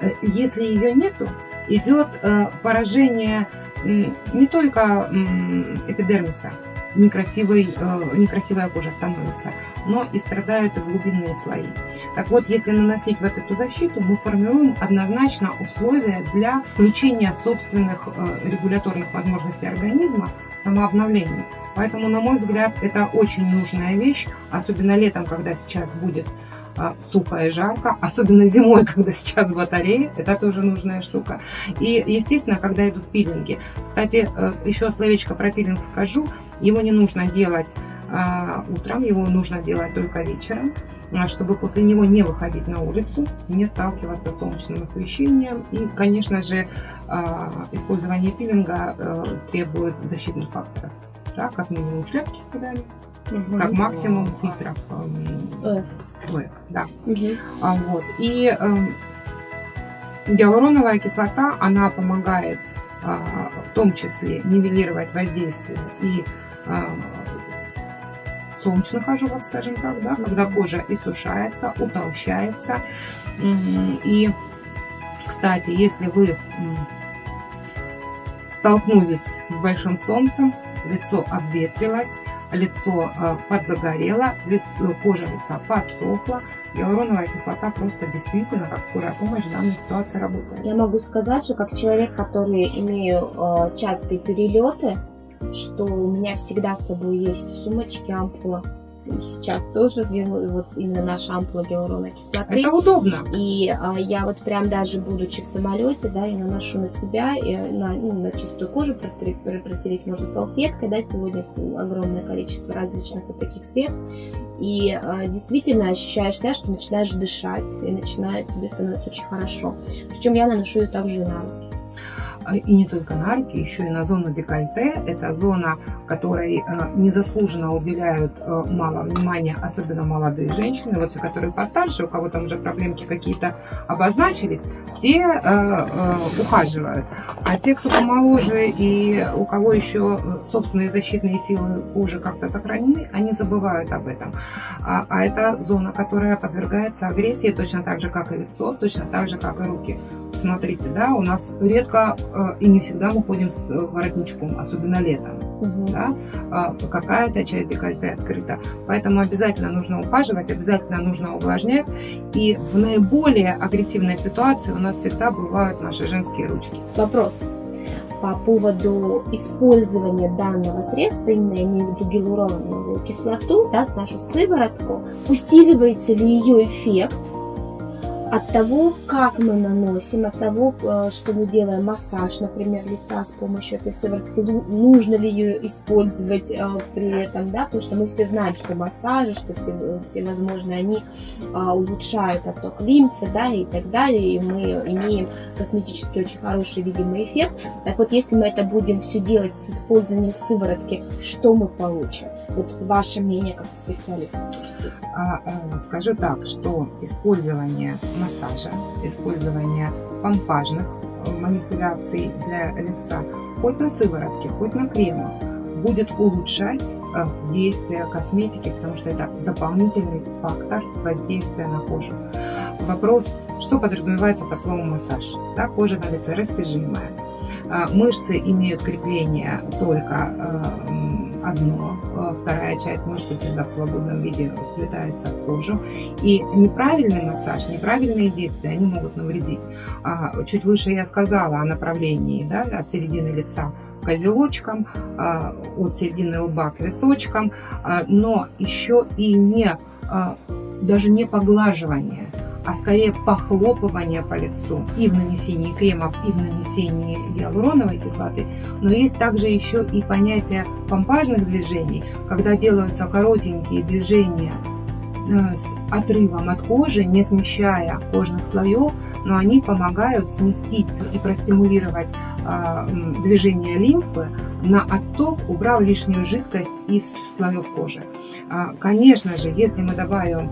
Э, если ее нету, идет э, поражение не только эпидермиса, некрасивый, э, некрасивая кожа становится, но и страдают и глубинные слои. Так вот, если наносить вот эту защиту, мы формируем однозначно условия для включения собственных э, регуляторных возможностей организма в самообновление. Поэтому, на мой взгляд, это очень нужная вещь, особенно летом, когда сейчас будет сухо и жарко, особенно зимой, когда сейчас батареи, это тоже нужная штука. И, естественно, когда идут пилинги. Кстати, э, еще словечко про пилинг скажу. Его не нужно делать а, утром, его нужно делать только вечером, а, чтобы после него не выходить на улицу, не сталкиваться с солнечным освещением. И, конечно же, использование пилинга э, требует защитных факторов. Да, как минимум шляпки с педали, угу. как максимум фильтров. Э, F, да. Угу. А, вот. И э, гиалуроновая кислота, она помогает э, в том числе нивелировать воздействие и э, солнечных ожогов, скажем так, да, когда кожа иссушается, утолщается. И, кстати, если вы столкнулись с большим солнцем, лицо обветрилось, лицо э, подзагорело, лицо, кожа лица подсохла, гиалуроновая кислота просто действительно как скорая помощь в данной ситуации работает. Я могу сказать, что как человек, который имею э, частые перелеты, что у меня всегда с собой есть в сумочке ампула сейчас тоже вот именно наша ампула гиалуроновой кислоты. Это удобно. И а, я вот прям даже будучи в самолете, да, я наношу на себя, и на, ну, на чистую кожу протереть, протереть можно салфеткой, да, сегодня огромное количество различных вот таких средств. И а, действительно ощущаешь себя, что начинаешь дышать, и начинает тебе становится очень хорошо. Причем я наношу ее также и на руки. А, и не только на руки, еще и на зону декольте. Это зона, которой а, незаслуженно уделяют а, мало внимания, особенно молодые женщины. Вот те, которые постарше, у кого там уже проблемки какие-то обозначились, те ухаживают. А те, кто помоложе и у кого еще собственные защитные силы кожи как-то сохранены, они забывают об этом. А, а это зона, которая подвергается агрессии точно так же, как и лицо, точно так же, как и руки. Смотрите, да, у нас редко э, и не всегда мы ходим с воротничком, особенно летом. угу. да, а, какая-то часть декольте открыта. Поэтому обязательно нужно ухаживать, обязательно нужно увлажнять. И в наиболее агрессивной ситуации у нас всегда бывают наши женские ручки. Вопрос по поводу использования данного средства, именно я имею в виду гиалуроновую кислоту, да, с нашу сыворотку, усиливается ли ее эффект от того, как мы наносим, от того, э, что мы делаем массаж, например, лица с помощью этой сыворотки, нужно ли ее использовать э, при этом, да, потому что мы все знаем, что массажи, что все, все возможные, они а, улучшают отток лимфы, да, и так далее, и мы имеем косметически очень хороший видимый эффект. Так вот, если мы это будем все делать с использованием сыворотки, что мы получим? Вот ваше мнение как специалиста. А, а, скажу так, что использование массажа, использование помпажных э, манипуляций для лица, хоть на сыворотке, хоть на кремах, будет улучшать э, действие косметики, потому что это дополнительный фактор воздействия на кожу. Вопрос, что подразумевается под словом массаж? Да, кожа на лице растяжимая. Э, мышцы имеют крепление только одно, вторая часть мышцы всегда в свободном виде вплетается в кожу. И неправильный массаж, неправильные действия, они могут навредить. А, чуть выше я сказала о направлении да, от середины лица к озелочкам, а, от середины лба к височкам, а, но еще и не даже не поглаживание а скорее похлопывание по лицу и в нанесении кремов, и в нанесении гиалуроновой кислоты. Но есть также еще и понятие помпажных движений, когда делаются коротенькие движения э, с отрывом от кожи, не смещая кожных слоев, но они помогают сместить и простимулировать э, движение лимфы на отток, убрав лишнюю жидкость из слоев кожи. Э, конечно же, если мы добавим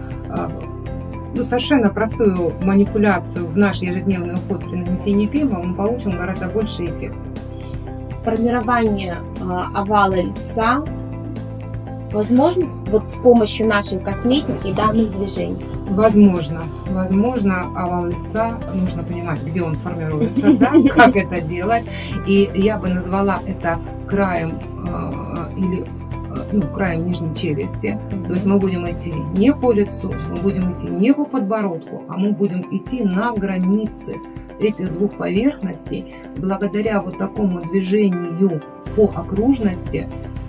ну, совершенно простую манипуляцию в наш ежедневный уход при нанесении крема, мы получим гораздо больший эффект. Формирование э, овала лица возможно вот с помощью нашей косметики и данных движений? Возможно. Возможно, овал лица, нужно понимать, где он формируется, да, как это делать. И я бы назвала это краем э, или ну, краем нижней челюсти. То есть мы будем идти не по лицу, мы будем идти не по подбородку, а мы будем идти на границе этих двух поверхностей. Благодаря вот такому движению по окружности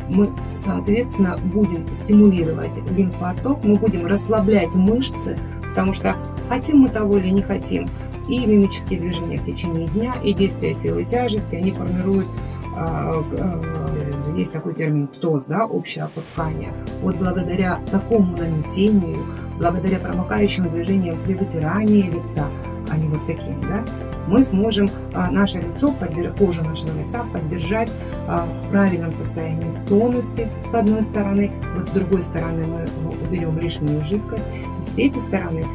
мы, соответственно, будем стимулировать лимфоток, мы будем расслаблять мышцы, потому что хотим мы того или не хотим, и мимические движения в течение дня, и действия силы тяжести, они формируют а, а, есть такой термин ПТОС, да, общее опускание. Вот благодаря такому нанесению, благодаря промокающим движениям при вытирании лица, а не вот таким, да, мы сможем а, наше лицо, кожу нашего лица поддержать в правильном состоянии, в тонусе, с одной стороны, вот с другой стороны мы уберем лишнюю жидкость, и с третьей стороны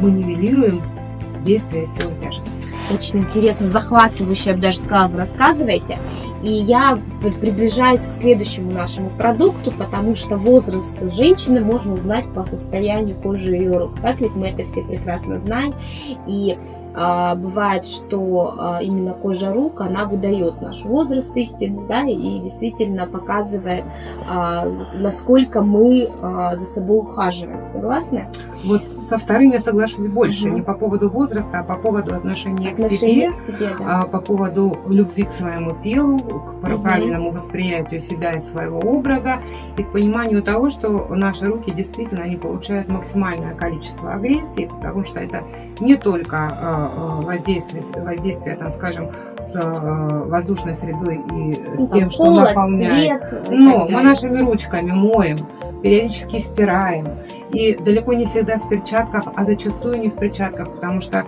мы нивелируем действие силы тяжести. Очень интересно, захватывающе, я бы даже сказала, вы рассказываете. И я приближаюсь к следующему нашему продукту, потому что возраст женщины можно узнать по состоянию кожи ее рук. Так ведь мы это все прекрасно знаем. И бывает, что а, именно кожа рук, она выдает наш возраст истинный, да, и действительно показывает, а, насколько мы а, за собой ухаживаем. Согласны? Вот со вторым я соглашусь больше, угу. не по поводу возраста, а по поводу отношения, отношения к себе, к себе да. а по поводу любви к своему телу, к правильному восприятию себя и своего образа, и к пониманию того, что наши руки действительно они получают максимальное количество агрессии, потому что это не только а, а, воздействие, воздействие там, скажем, с а, воздушной средой и с тем, что Холод, наполняет. Цвет, Но мы нашими ручками моем, периодически стираем. И далеко не всегда в перчатках, а зачастую не в перчатках, потому что,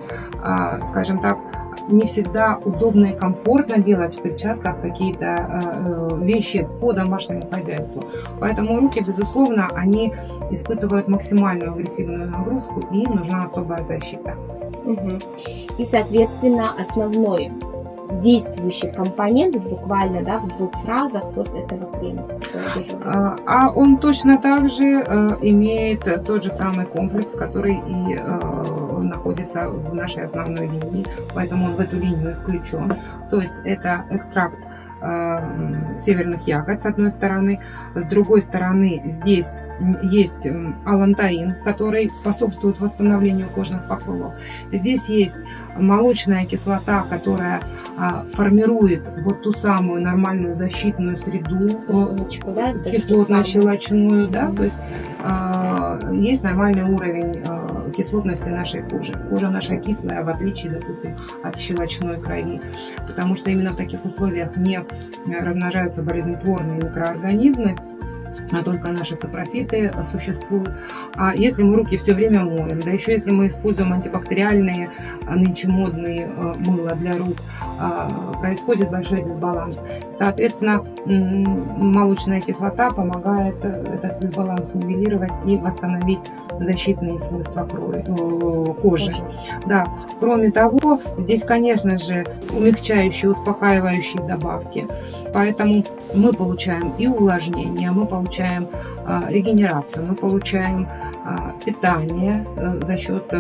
скажем так, не всегда удобно и комфортно делать в перчатках какие-то э, вещи по домашнему хозяйству. Поэтому руки, безусловно, они испытывают максимальную агрессивную нагрузку и им нужна особая защита. Угу. И, соответственно, основной действующий компонент буквально да, в двух фразах вот этого крема. А, он точно так же э, имеет тот же самый комплекс, который и э, находится в нашей основной линии, поэтому он в эту линию включен. То есть это экстракт северных ягод, с одной стороны. С другой стороны, здесь есть алантаин, который способствует восстановлению кожных покровов. Здесь есть молочная кислота, которая а, формирует вот ту самую нормальную защитную среду, Умничку, да? кислотно-щелочную, да, то есть а, есть нормальный уровень а, кислотности нашей кожи. Кожа наша кислая, в отличие, допустим, от щелочной крови, потому что именно в таких условиях не размножаются болезнетворные микроорганизмы, только наши сапрофиты существуют. А если мы руки все время моем, да еще если мы используем антибактериальные, а, нынче модные а, мыло для рук, а, происходит большой дисбаланс. Соответственно, молочная кислота помогает э, этот дисбаланс нивелировать и восстановить защитные свойства крови, э, кожи. Да. Кроме того, здесь, конечно же, умягчающие, успокаивающие добавки. Поэтому мы получаем и увлажнение, мы получаем а, регенерацию, мы получаем а, питание э, за счет э,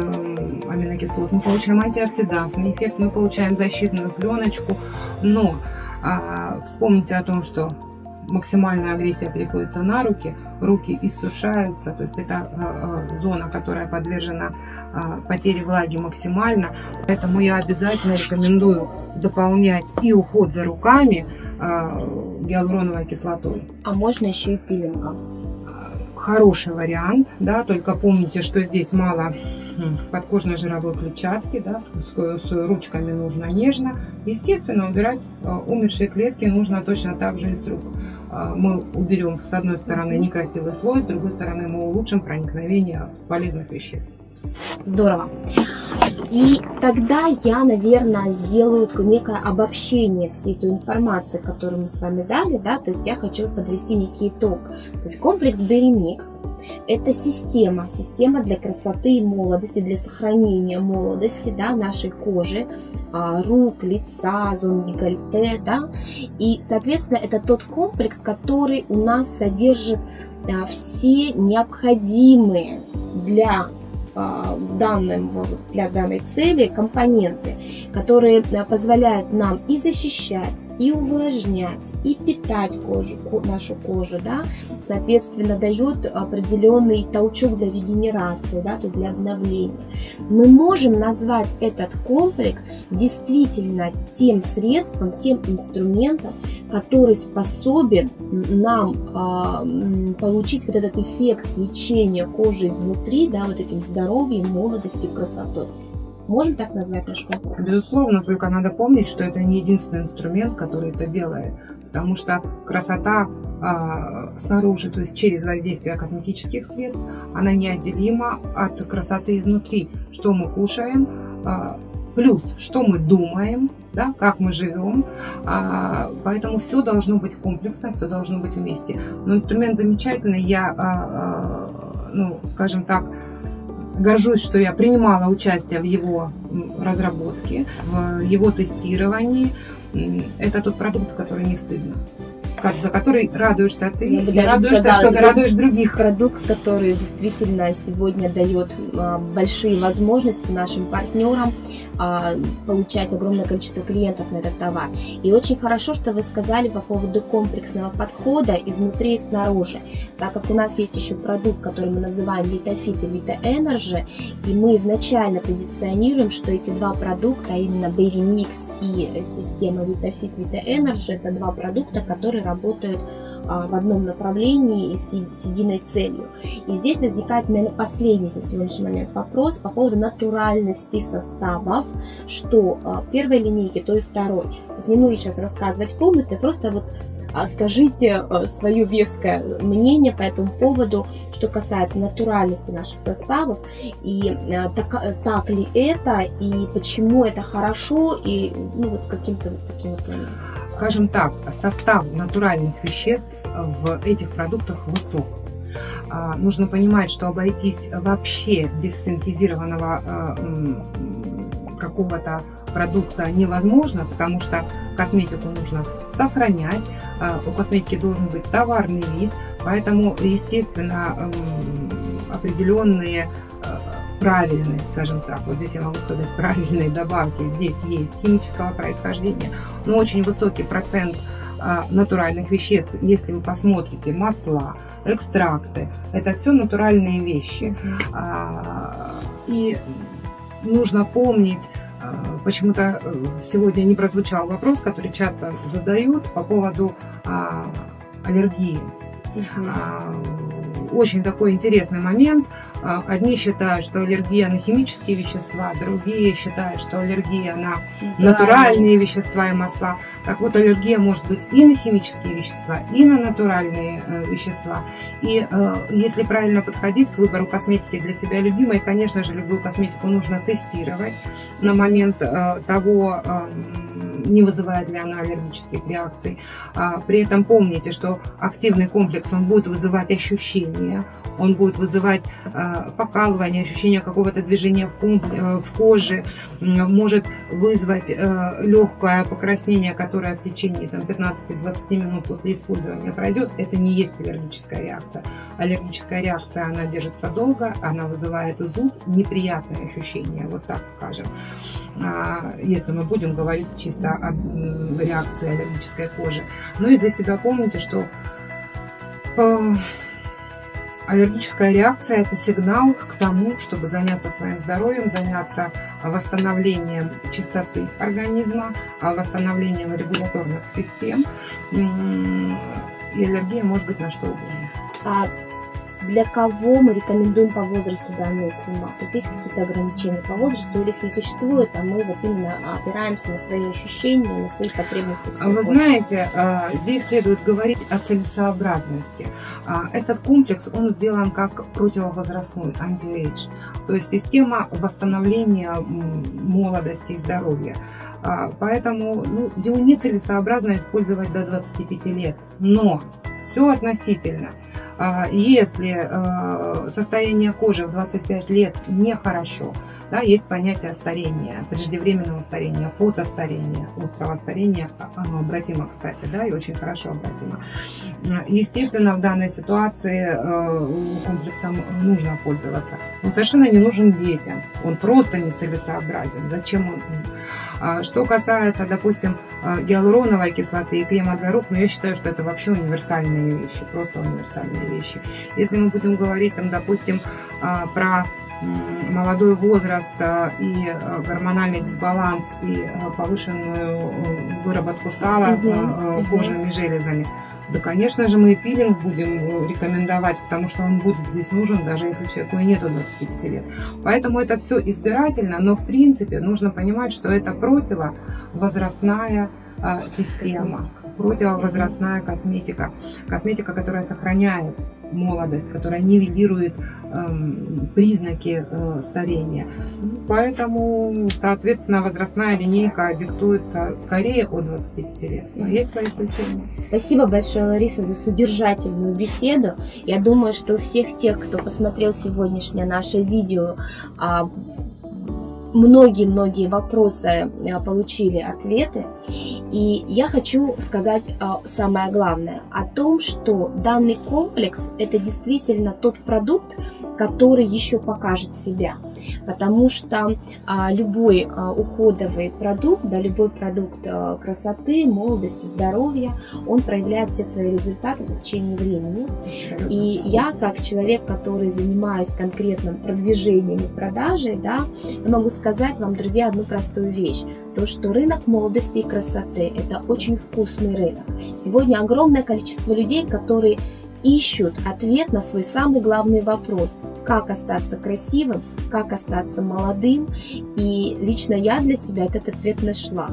аминокислот, мы получаем антиоксидантный эффект, мы получаем защитную пленочку. Но а, вспомните о том, что максимальная агрессия приходится на руки, руки иссушаются, то есть это э, зона, которая подвержена потере влаги максимально. Поэтому я обязательно рекомендую дополнять и уход за руками, Э, гиалуроновой кислотой. А можно еще и пилингом? Хороший вариант, да, только помните, что здесь мало подкожной жировой клетчатки, да, с, с, с ручками нужно нежно. Естественно, убирать э, умершие клетки нужно точно так же и с рук. Э, мы уберем с одной стороны некрасивый слой, с другой стороны мы улучшим проникновение полезных веществ. Здорово. И тогда я, наверное, сделаю некое обобщение всей той информации, которую мы с вами дали, да, то есть я хочу подвести некий итог. То есть комплекс Mix – это система, система для красоты и молодости, для сохранения молодости, да, нашей кожи, а, рук, лица, зон декольте, да, и, соответственно, это тот комплекс, который у нас содержит а, все необходимые для данным, для данной цели компоненты, которые а, позволяют нам и защищать, и увлажнять, и питать кожу, нашу кожу, да, соответственно, дает определенный толчок для регенерации, да, то есть для обновления. Мы можем назвать этот комплекс действительно тем средством, тем инструментом, который способен нам э, получить вот этот эффект свечения кожи изнутри, да, вот этим здоровьем, молодостью, красотой. Можем так назвать наш комплекс? Безусловно, только надо помнить, что это не единственный инструмент, который это делает. Потому что красота э, снаружи, то есть через воздействие косметических средств, она неотделима от красоты изнутри. Что мы кушаем, э, плюс что мы думаем, да, как мы живем. А, поэтому все должно быть комплексно, все должно быть вместе. Но инструмент замечательный, я, а, а, ну, скажем так, горжусь, что я принимала участие в его разработке, в его тестировании. Это тот продукт, с которым не стыдно за который радуешься ты Я и радуешься, сказала, что ты радуешь других. Продукт, который действительно сегодня дает а, большие возможности нашим партнерам а, получать огромное количество клиентов на этот товар. И очень хорошо, что вы сказали по поводу комплексного подхода изнутри и снаружи, так как у нас есть еще продукт, который мы называем VitaFit и VitaEnergy, и мы изначально позиционируем, что эти два продукта, а именно Berry Mix и система VitaFit VitaEnergy, это два продукта, которые работают а, в одном направлении и с единой целью. И здесь возникает, наверное, последний на сегодняшний момент вопрос по поводу натуральности составов, что а, первой линейки, то и второй. То есть не нужно сейчас рассказывать полностью, а просто вот а скажите э, свое веское мнение по этому поводу, что касается натуральности наших составов, и так, так ли это, и почему это хорошо, и ну, вот каким-то вот таким вот... Скажем так, состав натуральных веществ в этих продуктах высок. А, нужно понимать, что обойтись вообще без синтезированного какого-то продукта невозможно, потому что косметику нужно сохранять, а, у косметики должен быть товарный вид, поэтому, естественно, эм, определенные э, правильные, скажем так, вот здесь я могу сказать правильные добавки, здесь есть химического происхождения, но очень высокий процент а, натуральных веществ. Если вы посмотрите масла, экстракты, это все натуральные вещи. А, и нужно помнить, а, почему-то э, сегодня не прозвучал вопрос, который часто задают по поводу аллергии. Очень такой интересный момент. Одни считают, что аллергия на химические вещества, другие считают, что аллергия на натуральные вещества и масла. Так вот, аллергия может быть и на химические вещества, и на натуральные э, вещества. И э, если правильно подходить к выбору косметики для себя любимой, конечно же, любую косметику нужно тестировать на момент э, того, э, не вызывает ли она аллергических реакций. А, при этом помните, что активный комплекс, он будет вызывать ощущения, он будет вызывать а, покалывание, ощущение какого-то движения в э, коже, может вызвать э, легкое покраснение, которое в течение 15-20 минут после использования пройдет. Это не есть аллергическая реакция. Аллергическая реакция, она держится долго, она вызывает зуд, неприятные ощущения, вот так скажем. А, если мы будем говорить чисто о реакции аллергической кожи. Ну и для себя помните, что э, аллергическая реакция – это сигнал к тому, чтобы заняться своим здоровьем, заняться восстановлением чистоты организма, восстановлением регуляторных систем. И аллергия может быть на что угодно. А для кого мы рекомендуем по возрасту данную крема. То есть есть какие-то ограничения по возрасту или их не существует, а мы вот именно опираемся на свои ощущения, на свои потребности. Вы кожи. знаете, а, здесь следует говорить о целесообразности. А, этот комплекс, он сделан как противовозрастной, anti-age, то есть система восстановления молодости и здоровья. А, поэтому ну, его нецелесообразно использовать до 25 лет. Но все относительно. А, если э, состояние кожи в 25 лет нехорошо, да, есть понятие старения, преждевременного старения, фотостарения, острого старения, а, оно обратимо, кстати, да, и очень хорошо обратимо. Естественно, в данной ситуации комплексом нужно пользоваться. Он совершенно не нужен детям, он просто нецелесообразен. Зачем он? А, что касается, допустим, а, гиалуроновой кислоты и крема для рук, ну, я считаю, что это вообще универсальные вещи, просто универсальные вещи. Если мы будем говорить, там, допустим, а, про молодой возраст и гормональный дисбаланс и повышенную выработку сала угу, кожными железами, да, конечно же, мы пилинг будем рекомендовать, потому что он будет здесь нужен, даже если человеку и нету 25 лет. Поэтому это все избирательно, но в принципе нужно понимать, что это противовозрастная система, противовозрастная косметика. Косметика, которая сохраняет молодость, которая нивелирует эм, признаки э, старения. Поэтому, соответственно, возрастная линейка диктуется скорее от 25 лет. Но есть свои исключения. Спасибо большое, Лариса, за содержательную беседу. Я думаю, что у всех тех, кто посмотрел сегодняшнее наше видео, а, многие-многие вопросы а, получили ответы. И я хочу сказать а, самое главное о том, что данный комплекс это действительно тот продукт, который еще покажет себя. Потому что а, любой а, уходовый продукт, да, любой продукт а, красоты, молодости, здоровья, он проявляет все свои результаты в течение времени. И я, как человек, который занимаюсь конкретным продвижением и продажей, да, я могу сказать вам, друзья, одну простую вещь. То, что рынок молодости и красоты – это очень вкусный рынок. Сегодня огромное количество людей, которые ищут ответ на свой самый главный вопрос – как остаться красивым, как остаться молодым. И лично я для себя этот ответ нашла.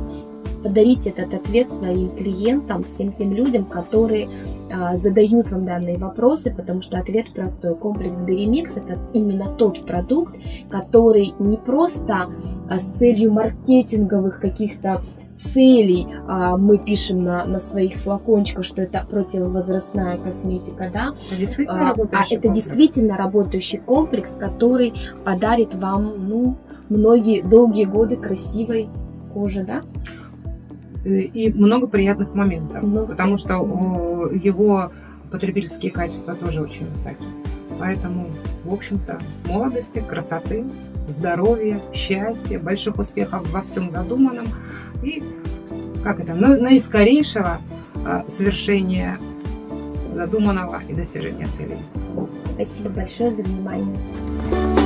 Подарить этот ответ своим клиентам, всем тем людям, которые а, задают вам данные вопросы, потому что ответ простой. Комплекс Беремикс – это именно тот продукт, который не просто а, с целью маркетинговых каких-то целей а, мы пишем на, на своих флакончиках, что это противовозрастная косметика, да, это а, а это действительно работающий комплекс, который подарит вам, ну, многие долгие годы красивой кожи, да. И много приятных моментов, много потому что его потребительские качества тоже очень высокие. Поэтому, в общем-то, молодости, красоты, здоровья, счастья, больших успехов во всем задуманном и как это, наискорейшего а, совершения задуманного и достижения целей. Спасибо большое за внимание.